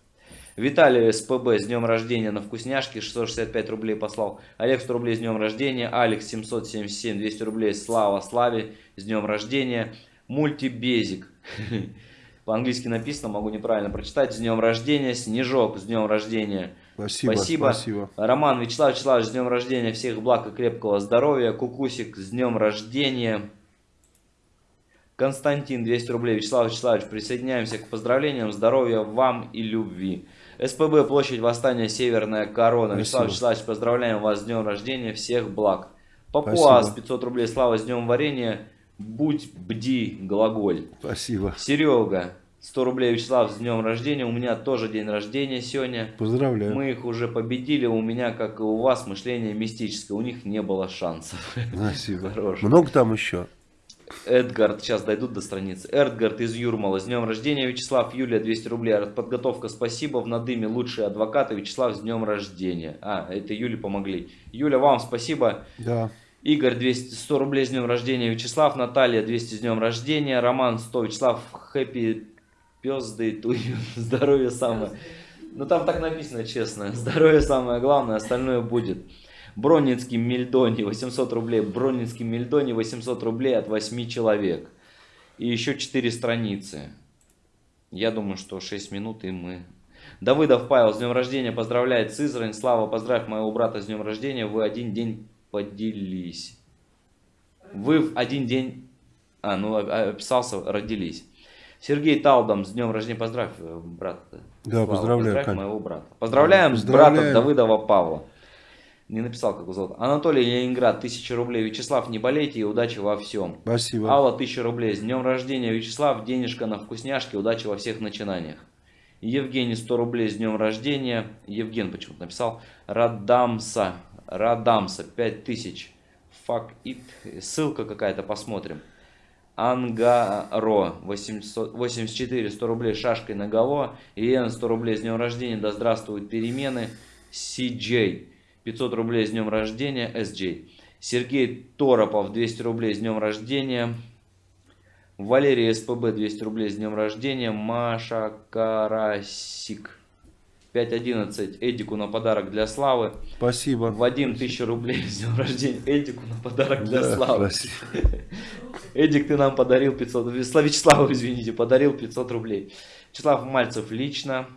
Виталий СПБ с днем рождения на вкусняшки 665 рублей послал. Олег 100 рублей с днем рождения. Алекс 777 200 рублей. Слава Славе с днем рождения. Мультибезик. [LAUGHS] По-английски написано, могу неправильно прочитать. С днем рождения. Снежок с днем рождения. Спасибо, спасибо. спасибо. Роман Вячеслав Вячеславович, с днем рождения, всех благ и крепкого здоровья. Кукусик, с днем рождения. Константин, 200 рублей. Вячеслав Вячеславович, присоединяемся к поздравлениям, здоровья вам и любви. СПБ, площадь Восстания, Северная Корона. Спасибо. Вячеслав Вячеславович, поздравляем вас с днем рождения, всех благ. Папуас, 500 рублей, слава с днем варенья. Будь бди, глаголь. Спасибо. Серега, 100 рублей, Вячеслав, с днем рождения. У меня тоже день рождения сегодня. Поздравляю. Мы их уже победили. У меня, как и у вас, мышление мистическое. У них не было шансов. [LAUGHS] Спасибо. Хорош. Много там еще? Эдгард, сейчас дойдут до страницы. Эдгард из Юрмала. С днем рождения, Вячеслав. Юлия, 200 рублей. Подготовка, спасибо. В надыме лучшие адвокаты. Вячеслав, с днем рождения. А, это Юле помогли. Юля, вам спасибо. Да. Игорь 200, 100 рублей с днем рождения, Вячеслав, Наталья 200 с днем рождения, Роман 100, Вячеслав, хэппи пизды, тую, [LAUGHS] здоровье самое. Ну там так написано, честно. [LAUGHS] Здоровье самое главное, остальное будет. Бронницкий Мельдони 800 рублей. Бронницкий Мельдони 800 рублей от 8 человек. И еще 4 страницы. Я думаю, что 6 минут и мы... Давыдов Павел с днем рождения поздравляет Сызрань. Слава, поздравь моего брата с днем рождения. Вы один день поделись. Вы в один день... А, ну описался, родились. Сергей Талдом, с днем рождения, поздравь, э, брат. Да, Слава, поздравляю. Поздравь моего брата. Поздравляем, Поздравляем. брата Давыдова Павла. Не написал, как его зовут. Анатолий Ленинград, 1000 рублей. Вячеслав, не болейте и удачи во всем. Спасибо. Алла, 1000 рублей. С днем рождения, Вячеслав. Денежка на вкусняшки. Удачи во всех начинаниях. Евгений, 100 рублей с днем рождения. Евген почему-то написал. Радамса. Радамса, 5000. Fuck it. Ссылка какая-то, посмотрим. Ангаро 800, 84 100 рублей шашкой на голову. Иен 100 рублей с днем рождения. Да здравствуют перемены. CJ 500 рублей с днем рождения. SJ. Сергей Торопов 200 рублей с днем рождения. Валерий СПБ 200 рублей с днем рождения. Маша Карасик 5.11 Эдику на подарок для Славы. Спасибо. Вадим, 1000 рублей [LAUGHS] с днем рождения. Эдику на подарок для Да, Славы. спасибо. [LAUGHS] Эдик, ты нам подарил 500... Вячеслав, Вячеслав, извините, подарил 500 рублей. Вячеслав Мальцев лично.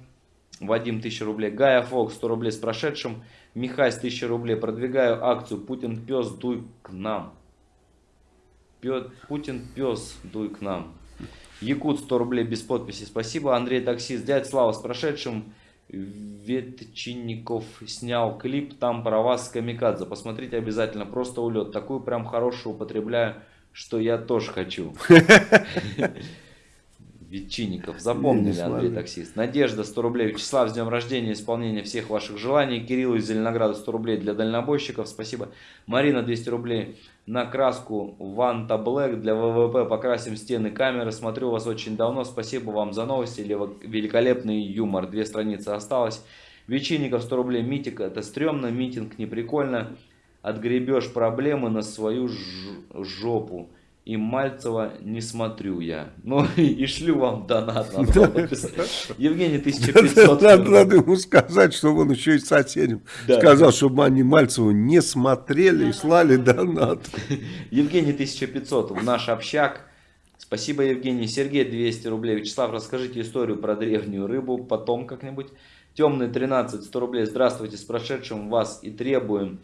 Вадим, 1000 рублей. Гая Фокс, 100 рублей с прошедшим. Михась, 1000 рублей. Продвигаю акцию Путин пес, дуй к нам. Путин пес, дуй к нам. Якут 100 рублей без подписи, спасибо. Андрей Таксист, дядь Слава с прошедшим. Ветчинников снял клип, там про вас с Камикадзе. Посмотрите обязательно, просто улет. Такую прям хорошую употребляю, что я тоже хочу. [LAUGHS] Ветчинников, запомнили, Андрей. Таксист. Надежда 100 рублей. Вячеслав, с днем рождения, исполнения всех ваших желаний. Кирилл из Зеленограда 100 рублей для дальнобойщиков, спасибо. Марина 200 рублей на краску Ванта Блэк для ВВП. Покрасим стены камеры. Смотрю вас очень давно. Спасибо вам за новости. Лево- Великолепный юмор. Две страницы осталось. Вечинников 100 рублей. Митик это стрёмно. Митинг не прикольно. Отгребешь проблемы на свою жопу. И Мальцева не смотрю я. [LAUGHS] Ну и шлю вам донат. Евгений 1500. Надо, надо ему сказать, чтобы он еще и соседям Да. сказал, чтобы они Мальцеву не смотрели и слали донат. [LAUGHS] Евгений 1500 в наш общак. Спасибо, Евгений. Сергей 200 рублей. Вячеслав, расскажите историю про древнюю рыбу потом как-нибудь. Темный 13 100 рублей. Здравствуйте, с прошедшим вас и требуем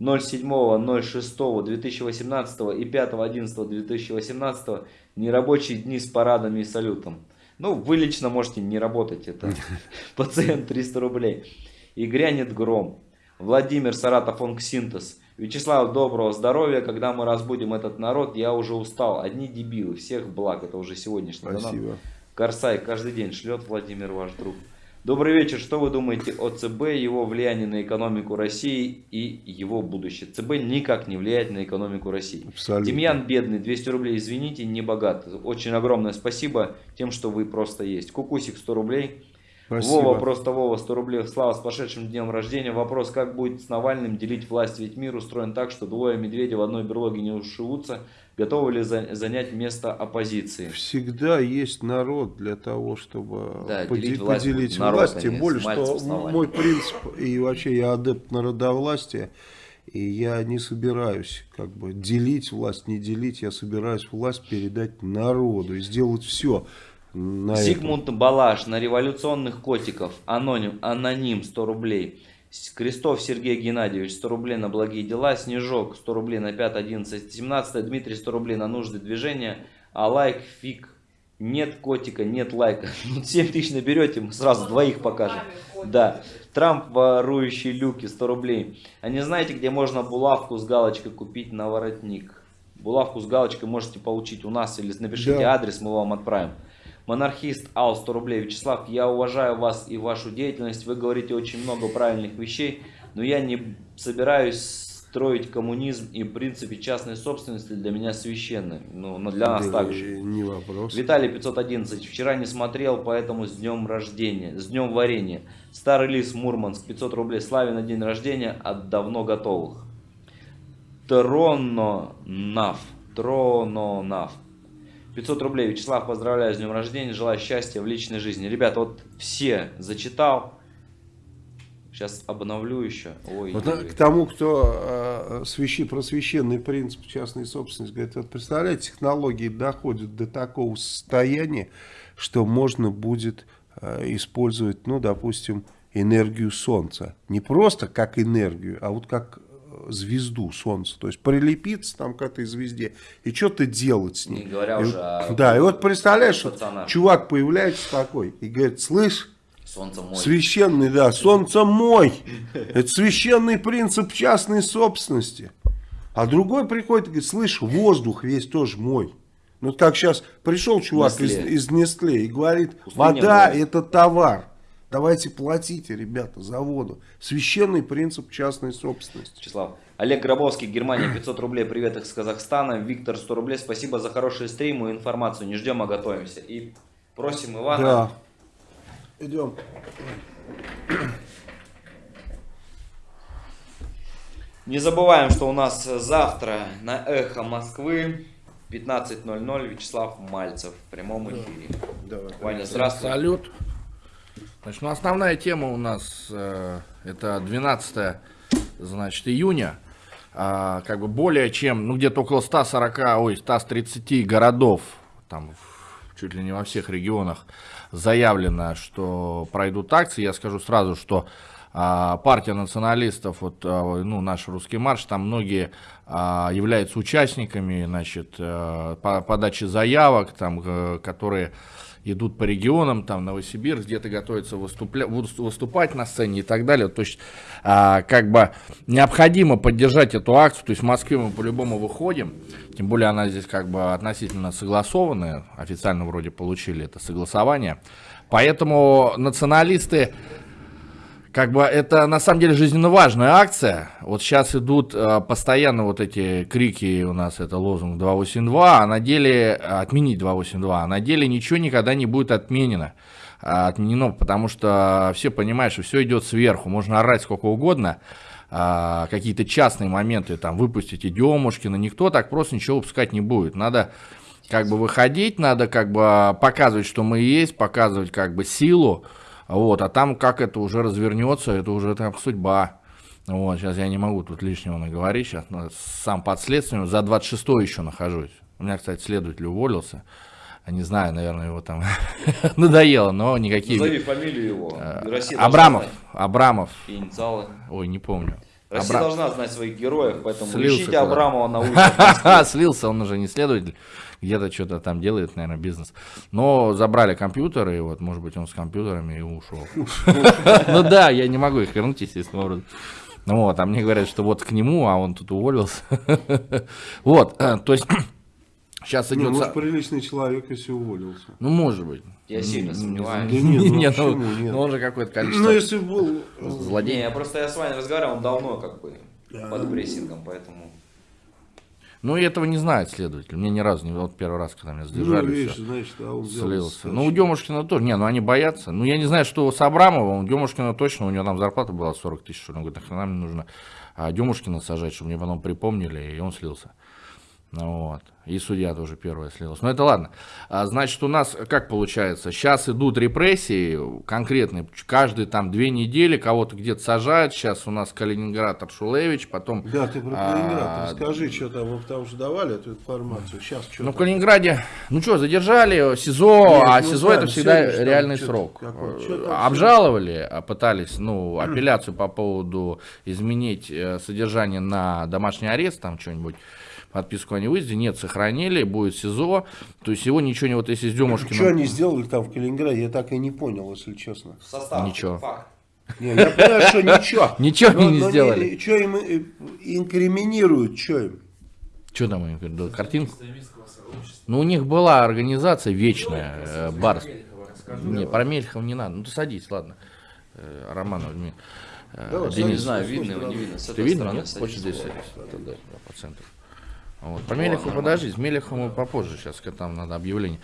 07.06.2018 и 5.11.2018 нерабочие дни с парадами и салютом. Ну, вы лично можете не работать, это [LAUGHS] пациент 300 рублей. И грянет гром. Владимир Саратов Онксинтез. Вячеслав, доброго здоровья. Когда мы разбудим этот народ, я уже устал. Одни дебилы. Всех благ. Это уже сегодняшний донат. Спасибо. Корсай каждый день шлет Владимир, ваш друг. Добрый вечер. Что вы думаете о ЦБ, его влияние на экономику России и его будущее? ЦБ никак не влияет на экономику России. Абсолютно. Демьян Бедный, 200 рублей, извините, не богат. Очень огромное спасибо тем, что вы просто есть. Кукусик, 100 рублей. Спасибо. Вова, просто Вова, 100 рублей. Слава, с прошедшим днем рождения. Вопрос, как будет с Навальным делить власть? Ведь мир устроен так, что двое медведей в одной берлоге не ушивутся. Готовы ли за- занять место оппозиции? Всегда есть народ для того, чтобы Да, поде- делить власть поделить народ, власть. Тем более, что Навальным. мой принцип, и вообще я адепт народовластия, и я не собираюсь как бы делить власть, не делить, я собираюсь власть передать народу и сделать все на это. Зигмунд Балаш на революционных котиков. Аноним, аноним 100 рублей. Крестов Сергей Геннадьевич 100 рублей на благие дела. Снежок 100 рублей на 5, 11, 17. Дмитрий 100 рублей на нужды движения. А лайк фиг. Нет котика, нет лайка. [LAUGHS] Ну 7 тысяч наберете, мы сразу двоих покажем. Да. Трамп ворующий люки 100 рублей. А не знаете, где можно булавку с галочкой купить на воротник? Булавку с галочкой можете получить у нас или напишите Да. адрес, мы вам отправим. Монархист Ал 100 рублей. Вячеслав, я уважаю вас и вашу деятельность. Вы говорите очень много правильных вещей, но я не собираюсь строить коммунизм и в принципе частной собственности для меня священны. Ну, но для нас Да, также. Не вопрос. Виталий 511. Вчера не смотрел, поэтому с днем рождения. С днем варенья. Старый лис Мурманск. 500 рублей. Славе на день рождения от давно готовых. Трононав. Трононав. 500 рублей. Вячеслав, поздравляю с днем рождения. Желаю счастья в личной жизни. Ребята, вот все зачитал. Сейчас обновлю еще. Ой, Вот ой. к тому, кто э, свящи, про священный принцип частной собственности говорит, вот представляете, технологии доходят до такого состояния, что можно будет э, использовать, ну, допустим, энергию Солнца. Не просто как энергию, а вот как звезду Солнца. То есть прилепиться там к этой звезде и что-то делать с ней. Не говоря И уже о Да, и вот представляешь, пацанах. чувак появляется такой и говорит, слышь, Солнце мой. Священный, да, солнце мой. Это священный принцип частной собственности. А другой приходит и говорит, слышь, воздух весь тоже мой. Ну, как сейчас пришел чувак из, Nestlé. из Nestlé и говорит, Пустыня вода это товар. Давайте платите, ребята, за воду. Священный принцип частной собственности. Вячеслав. Олег Гробовский, Германия, 500 рублей, привет из Казахстана. Виктор, 100 рублей, спасибо за хорошие стримы и информацию. Не ждем, а готовимся. И просим Ивана. Да. Идем. Не забываем, что у нас завтра на Эхо Москвы 15.00 Вячеслав Мальцев в прямом эфире. Давай. Ваня, здравствуй. Салют. Значит, ну, основная тема у нас э, это 12 значит, июня. А, как бы более чем, ну где-то около 140, ой, 130 городов, там чуть ли не во всех регионах заявлено, что пройдут акции. Я скажу сразу, что а, партия националистов, вот, а, ну, наш русский марш, там многие а, являются участниками, значит, а, по подаче заявок, там, а, которые идут по регионам, там Новосибирск, где-то готовятся выступля... выступать на сцене и так далее. То есть, а, как бы необходимо поддержать эту акцию. То есть в Москве мы по-любому выходим, тем более она здесь как бы относительно согласованная, официально вроде получили это согласование. Поэтому националисты как бы это на самом деле жизненно важная акция. Вот сейчас идут э, постоянно вот эти крики, у нас это лозунг 282, а на деле отменить 282, а на деле ничего никогда не будет отменено. А, отменено, потому что все понимают, что все идет сверху, можно орать сколько угодно, а, какие-то частные моменты, там, выпустите Демушкина, никто так просто ничего выпускать не будет. Надо как бы выходить, надо как бы показывать, что мы есть, показывать как бы силу, вот, а там как это уже развернется, это уже там судьба. Вот, сейчас я не могу тут лишнего наговорить, сейчас ну, сам под следствием, за 26 еще нахожусь. У меня, кстати, следователь уволился. Не знаю, наверное, его там [LAUGHS] надоело, но никакие... Назови фамилию его. Э, Россия Абрамов. Абрамов. Инициалы. Ой, не помню. Россия Абра... должна знать своих героев, поэтому Слился ищите Абрамова на [LAUGHS] улице. Слился, он уже не следователь где-то что-то там делает, наверное, бизнес. Но забрали компьютеры, и вот, может быть, он с компьютерами и ушел. [LAUGHS] Ну да, я не могу их вернуть, естественно, образом. Ну вот, а мне говорят, что вот к нему, а он тут уволился. [LAUGHS] Вот, э, то есть [CLEARS THROAT] сейчас идет... может, приличный человек, если уволился. Ну, может быть. Я сильно сомневаюсь. Да нет, ну, [LAUGHS] нет, ну, нет? ну он же какое-то количество... Ну, если был... Злодей. Не, я просто я с вами разговаривал, он давно как бы под прессингом, поэтому... Ну, и этого не знает следователь. Мне ни разу не... Вот первый раз, когда меня задержали, ну, видишь, все, значит, а он слился. Ну, у Демушкина тоже. Не, ну они боятся. Ну, я не знаю, что с Абрамовым. У Демушкина точно, у него там зарплата была 40 тысяч. Он говорит, нахрена мне нужно а Демушкина сажать, чтобы мне потом припомнили, и он слился. Ну, вот. И судья тоже первая слилась. Но это ладно. А, значит, у нас как получается? Сейчас идут репрессии конкретные. Каждые там две недели кого-то где-то сажают. Сейчас у нас Калининград Аршулевич, потом... Да, ты про Калининград а, расскажи, что там. Вы потому что давали эту информацию. Сейчас что Ну, в Калининграде, ну что, задержали СИЗО, Нет, а СИЗО это всегда реальный срок. Обжаловали, а пытались, ну, апелляцию по поводу изменить э, содержание на домашний арест, там что-нибудь подписку о невыезде, нет, сохранили, будет СИЗО, то есть его ничего не, вот если с Демушкиным... Что они сделали там в Калининграде, я так и не понял, если честно. Состав, ничего. Факт. Не, я понимаю, что ничего. [LAUGHS] Ничего они не сделали. Что им э, инкриминируют, что им? Что там им инкриминируют? Картинку? Ну, у них была организация вечная, э, Барс. Не, про Мельхов не надо. Ну, ты садись, ладно. Э, Романов, Давай, Денис. Не знаю, видно его, не видно. С Ты видно, нет? Хочешь здесь садись? Да, по центру. Вот. По Мелеху подожди, Мелеху мы попозже, сейчас там надо объявление.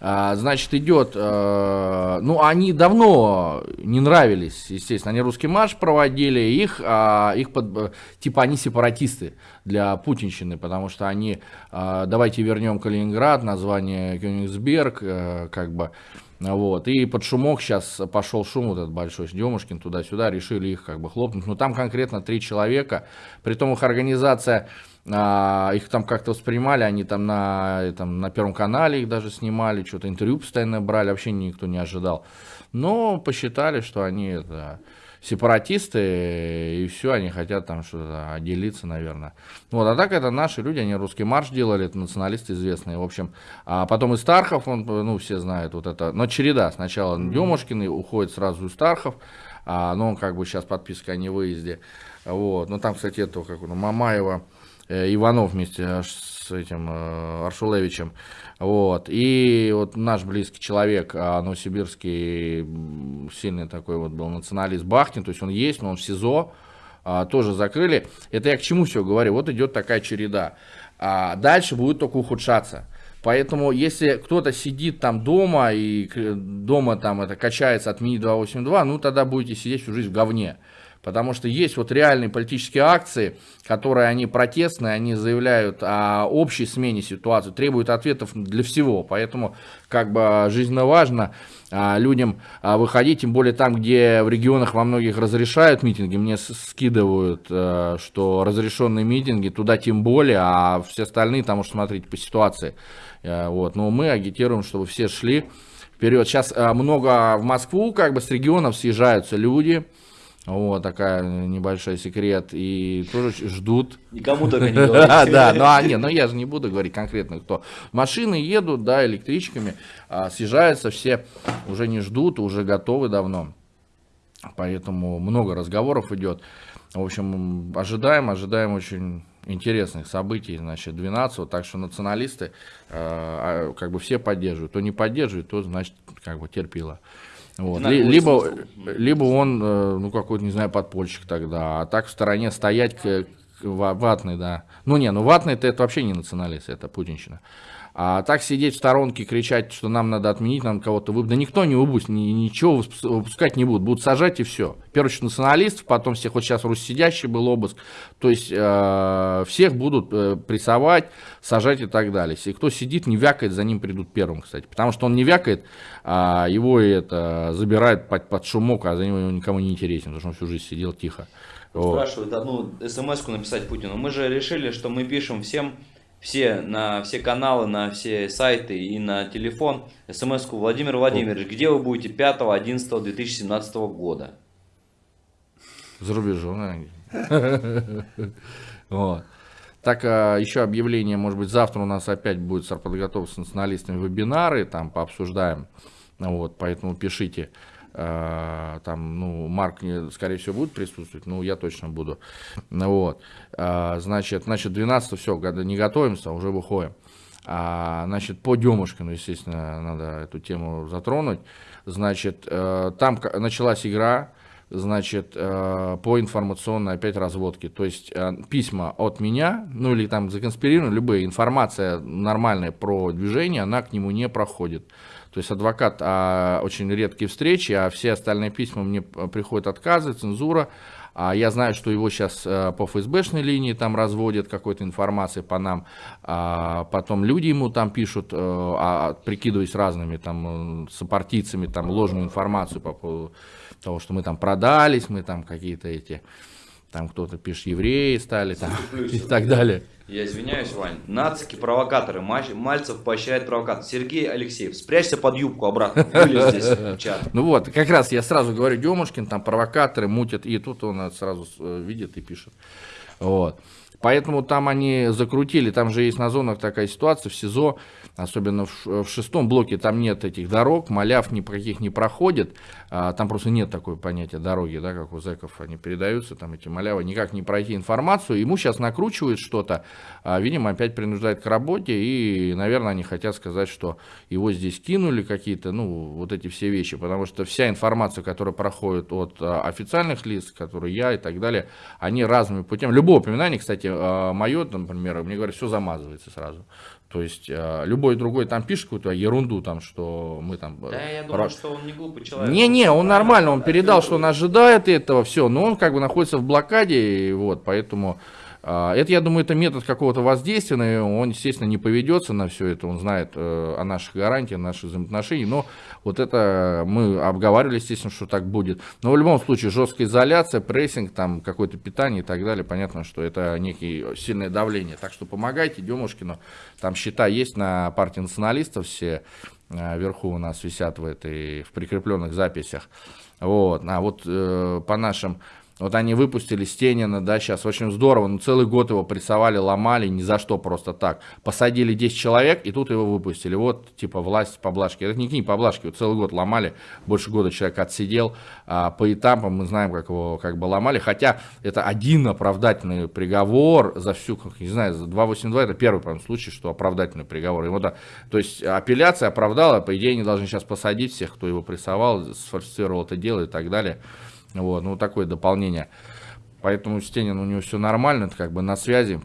А, значит, идет, а, ну, они давно не нравились, естественно, они русский марш проводили, их, а, их под, типа они сепаратисты для путинщины, потому что они, а, давайте вернем Калининград, название Кёнигсберг, а, как бы, вот, и под шумок сейчас пошел шум вот этот большой, Демушкин туда-сюда, решили их как бы хлопнуть, но там конкретно три человека, при том их организация а, их там как-то воспринимали, они там на, там на Первом канале их даже снимали, что-то интервью постоянно брали, вообще никто не ожидал. Но посчитали, что они это, сепаратисты, и все, они хотят там что-то отделиться, наверное. Вот, а так это наши люди, они русский марш делали, это националисты известные, в общем. А потом и Стархов, он, ну, все знают вот это, но череда, сначала Демушкин уходит сразу из Стархов, а, ну, он как бы сейчас подписка о невыезде, вот, ну, там, кстати, это, как ну, Мамаева, Иванов вместе с этим э, Аршулевичем. Вот. И вот наш близкий человек, а, новосибирский, сильный такой вот был националист Бахтин, то есть он есть, но он в СИЗО, а, тоже закрыли. Это я к чему все говорю? Вот идет такая череда. А дальше будет только ухудшаться. Поэтому, если кто-то сидит там дома и дома там это качается от Мини 282, ну тогда будете сидеть всю жизнь в говне. Потому что есть вот реальные политические акции, которые они протестные, они заявляют о общей смене ситуации, требуют ответов для всего. Поэтому как бы жизненно важно а, людям а, выходить, тем более там, где в регионах во многих разрешают митинги, мне скидывают, а, что разрешенные митинги, туда тем более, а все остальные там уж смотрите по ситуации. А, вот. Но мы агитируем, чтобы все шли вперед. Сейчас а, много в Москву как бы с регионов съезжаются люди, вот такая небольшой секрет. И тоже ждут. Никому только не [LAUGHS] говорите. Да, ну а не, ну я же не буду говорить конкретно кто. Машины едут, да, электричками, а, съезжаются все, уже не ждут, уже готовы давно. Поэтому много разговоров идет. В общем, ожидаем, ожидаем очень интересных событий, значит, 12 так что националисты э, как бы все поддерживают. Кто не поддерживает, то, значит, как бы терпило. Вот. Либо, либо он, э, ну, какой-то, не знаю, подпольщик тогда, а так в стороне стоять к, к ва- ватный, да. Ну, не, ну, ватный это, это вообще не националист, это путинщина. А так сидеть в сторонке, кричать, что нам надо отменить, нам кого-то выпустить, да никто не выпустит, ни- ничего выпус- выпускать не будут, будут сажать и все. Очередь националистов, потом всех, вот сейчас руссидящий был обыск, то есть э, всех будут э, прессовать, сажать и так далее. Если кто сидит, не вякает, за ним придут первым, кстати, потому что он не вякает, а его это забирают под, под шумок, а за него никому не интересен, потому что он всю жизнь сидел тихо. Вот. Спрашивают одну смс-ку написать Путину. Мы же решили, что мы пишем всем, все, на все каналы, на все сайты и на телефон смс-ку Владимир Владимирович, где вы будете 5-11-2017 года? За рубежом. [LAUGHS] Вот. Так, а, еще объявление, может быть, завтра у нас опять будет с подготовкой с националистами вебинары, там пообсуждаем, вот, поэтому пишите, там, ну, Марк, скорее всего, будет присутствовать, ну, я точно буду, Ну вот, А, значит, значит, 12 все, не готовимся, уже выходим. А, значит, по Демушкину, естественно, надо эту тему затронуть. Значит, э, там началась игра, значит, э, по информационной опять разводке. То есть э, письма от меня, ну или там законспирированы, любая информация нормальная про движение, она к нему не проходит. То есть адвокат а, очень редкие встречи, а все остальные письма мне п- приходят отказы, цензура. А я знаю, что его сейчас по ФСБшной линии там разводят какой-то информации по нам. А потом люди ему там пишут, э, а, прикидываясь разными там э, сопартийцами, там ложную информацию по поводу того, что мы там продались, мы там какие-то эти, там кто-то пишет, евреи стали там, [LAUGHS] и так далее. Я извиняюсь, Вань. Нацики, провокаторы. Мальцев поощряет провокатор. Сергей Алексеев, спрячься под юбку обратно. Здесь. Ну вот, как раз я сразу говорю, Демушкин, там провокаторы мутят, и тут он сразу э, видит и пишет. Вот. Поэтому там они закрутили, там же есть на зонах такая ситуация, в СИЗО, особенно в, в шестом блоке, там нет этих дорог, маляв ни про каких не проходит, а, там просто нет такой понятия дороги, да, как у зэков они передаются, там эти малявы, никак не пройти информацию, ему сейчас накручивают что-то, а, видимо, опять принуждает к работе, и, наверное, они хотят сказать, что его здесь кинули какие-то, ну, вот эти все вещи, потому что вся информация, которая проходит от а, официальных лиц, которые я и так далее, они разными путями, любое упоминание, кстати, мое, например, мне говорят, все замазывается сразу. То есть а, любой другой там пишет какую-то ерунду, там, что мы там... э, Да, я думаю, что он не глупый человек. не-не, он нормально, он да, передал, что он ожидает этого, все, но он как бы находится в блокаде, и вот, поэтому это, я думаю, это метод какого-то воздействия, он, естественно, не поведется на все это, он знает э, о наших гарантиях, о наших взаимоотношениях, но вот это мы обговаривали, естественно, что так будет. Но в любом случае, жесткая изоляция, прессинг, там, какое-то питание и так далее, понятно, что это некие сильное давление. Так что помогайте Демушкину, там счета есть на партии националистов все, а, вверху у нас висят в этой в прикрепленных записях. Вот, а вот э, по нашим, вот они выпустили Стенина, да, сейчас очень здорово, ну целый год его прессовали, ломали, ни за что просто так. Посадили 10 человек, и тут его выпустили. Вот, типа, власть поблажки. Это не книги поблажки, вот целый год ломали, больше года человек отсидел. А, по этапам мы знаем, как его как бы ломали, хотя это один оправдательный приговор за всю, как, не знаю, за 282, это первый, по случай, что оправдательный приговор. Ему, да, то есть апелляция оправдала, по идее, они должны сейчас посадить всех, кто его прессовал, сфальсифицировал это дело и так далее. Вот, ну, такое дополнение. Поэтому Стенин, у него все нормально, это как бы на связи.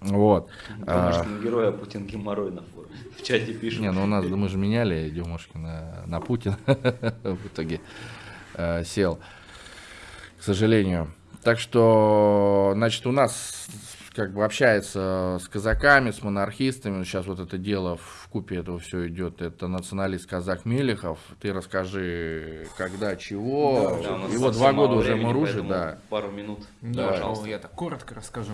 Вот. А, Домашнего героя Путин геморрой на форуме. [LAUGHS] В чате пишут. не, ну у нас, да мы же меняли Демушкина на Путина [LAUGHS] в итоге э, сел. к сожалению. Так что, значит, у нас как бы общается с казаками, с монархистами. Сейчас вот это дело в купе этого все идет. Это националист казак Мелехов. Ты расскажи, когда, чего. Да, нас Его два года уже времени, поэтому да. Пару минут. Да, пожалуйста. я так коротко расскажу.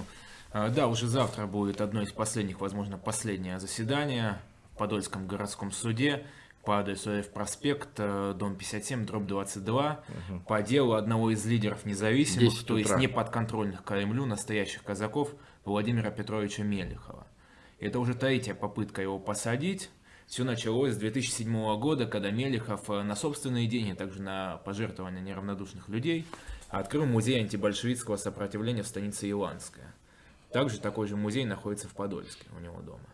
А, Да, уже завтра будет одно из последних, возможно, последнее заседание в Подольском городском суде по адресу F проспект, э, дом 57, дробь 22, по делу одного из лидеров независимых, 10 то есть не подконтрольных Кремлю, настоящих казаков Владимира Петровича Мелехова. Это уже третья попытка его посадить. Все началось с 2007 года, когда Мелехов э, на собственные деньги, также на пожертвования неравнодушных людей, открыл музей антибольшевистского сопротивления в станице Иланская. Также такой же музей находится в Подольске у него дома.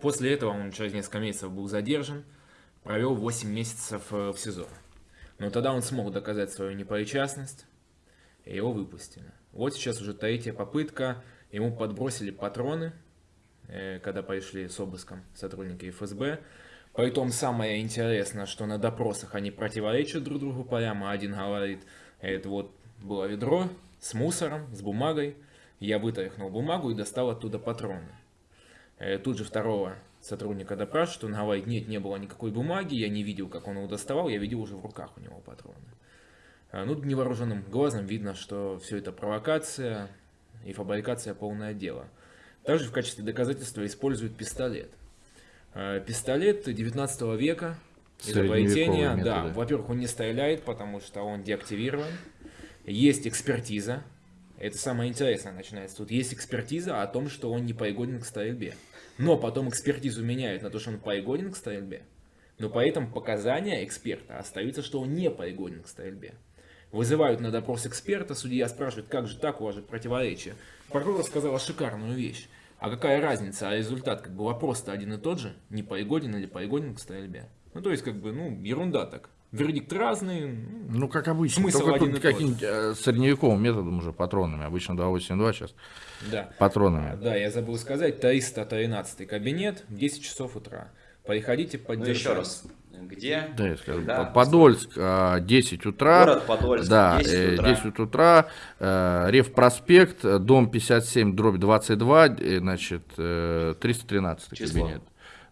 После этого он через несколько месяцев был задержан, провел 8 месяцев э, в СИЗО. Но тогда он смог доказать свою непричастность, и его выпустили. Вот сейчас уже третья попытка, ему подбросили патроны, э, когда пришли с обыском сотрудники ФСБ. Притом самое интересное, что на допросах они противоречат друг другу прямо. Один говорит, это вот было ведро с мусором, с бумагой. Я вытряхнул бумагу и достал оттуда патроны. Э, Тут же второго сотрудника допрашивают, он говорит, нет, не было никакой бумаги, я не видел, как он его доставал, я видел уже в руках у него патроны. А, Ну, невооруженным глазом видно, что все это провокация и фабрикация полное дело. Также в качестве доказательства используют пистолет. Э, Пистолет 19 века, изобретение, да, во-первых, он не стреляет, потому что он деактивирован. Есть экспертиза, это самое интересное начинается. Тут есть экспертиза о том, что он не пригоден к стрельбе. Но потом экспертизу меняют на то, что он пригоден к стрельбе. Но по этому показания эксперта остаются, что он не пригоден к стрельбе. Вызывают на допрос эксперта, судья спрашивает, как же так, у вас же противоречие. Прокурор сказала шикарную вещь. А какая разница, а результат как бы вопрос-то один и тот же, не пригоден или пригоден к стрельбе. Ну то есть как бы, ну, ерунда так. Вердикт разный, ну, Ну, как обычно. Смысл Только один тут каким-нибудь э, средневековым методом уже патронами. Обычно 282 сейчас да. патронами. Да, я забыл сказать, 313 кабинет, 10 часов утра. Приходите Ну, поддержать. еще раз. Где? Да, я скажу. Когда? Подольск, а, 10 утра. Город Подольск, да, 10 э, утра. 10 утра. э, Рев проспект, э, дом 57, дробь 22, э, значит, э, 313 Число. кабинет.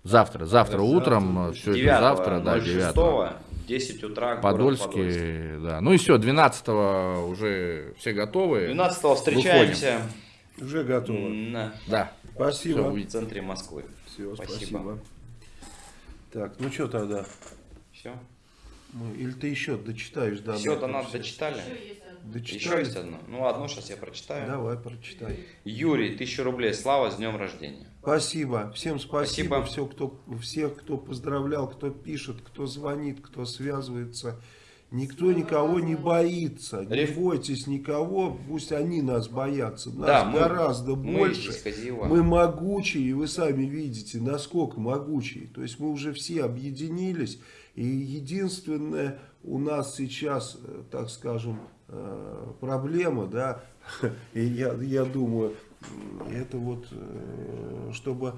Завтра, завтра Завтра, утром, все это 9 завтра, да, 9 10 утра, Подольский, Подольск. да. Ну и все, 12 уже все готовы. 12 встречаемся Уже готово. на- Да. Спасибо. Всё, в центре Москвы. Все, Спасибо. спасибо. Так, ну что тогда? Все. Мы- Или ты еще дочитаешь? Да, Все, да, донат всё. дочитали? Еще Дочитали? есть одно. Ну, одно сейчас я прочитаю. Давай, прочитай. Юрий, 1000 рублей. Слава, с днем рождения. Спасибо. Всем спасибо. Спасибо. Все, кто, всех, кто поздравлял, кто пишет, кто звонит, кто связывается. Никто никого не боится. Не Реф- бойтесь никого, пусть они нас боятся. Нас Да, мы- гораздо мы больше. Козьева. Мы могучие, и вы сами видите, насколько могучие. То есть мы уже все объединились. И единственное у нас сейчас, э, так скажем, э, проблема, да, [LAUGHS] и я, я думаю, это вот, э, чтобы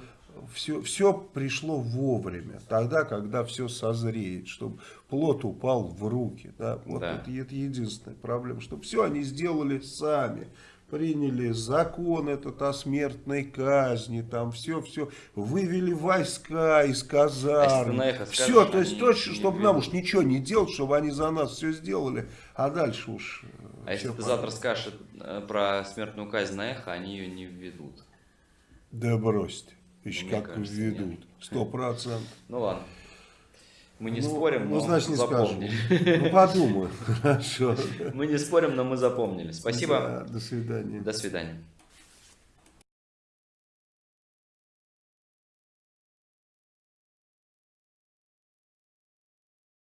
все, все пришло вовремя, тогда, когда все созреет, чтобы плод упал в руки. Да? Вот Да. это, это единственная проблема, чтобы все они сделали сами. Приняли закон этот о смертной казни, там все, все, вывели войска из А казарм. на эхо все, скажешь, то есть точно, не чтобы нам уж ничего не делать, чтобы они за нас все сделали, а дальше уж... э, А если ты завтра скажешь э, про смертную казнь на эхо, они ее не введут. Да брось ты, еще Мне как кажется, ведут, сто процентов. Ну ладно. Мы не Ну, спорим, ну, но значит, не скажем. запомнили. Ну, подумаю, [LAUGHS] хорошо. Мы не спорим, но мы запомнили. Спасибо. Да, до свидания. До свидания.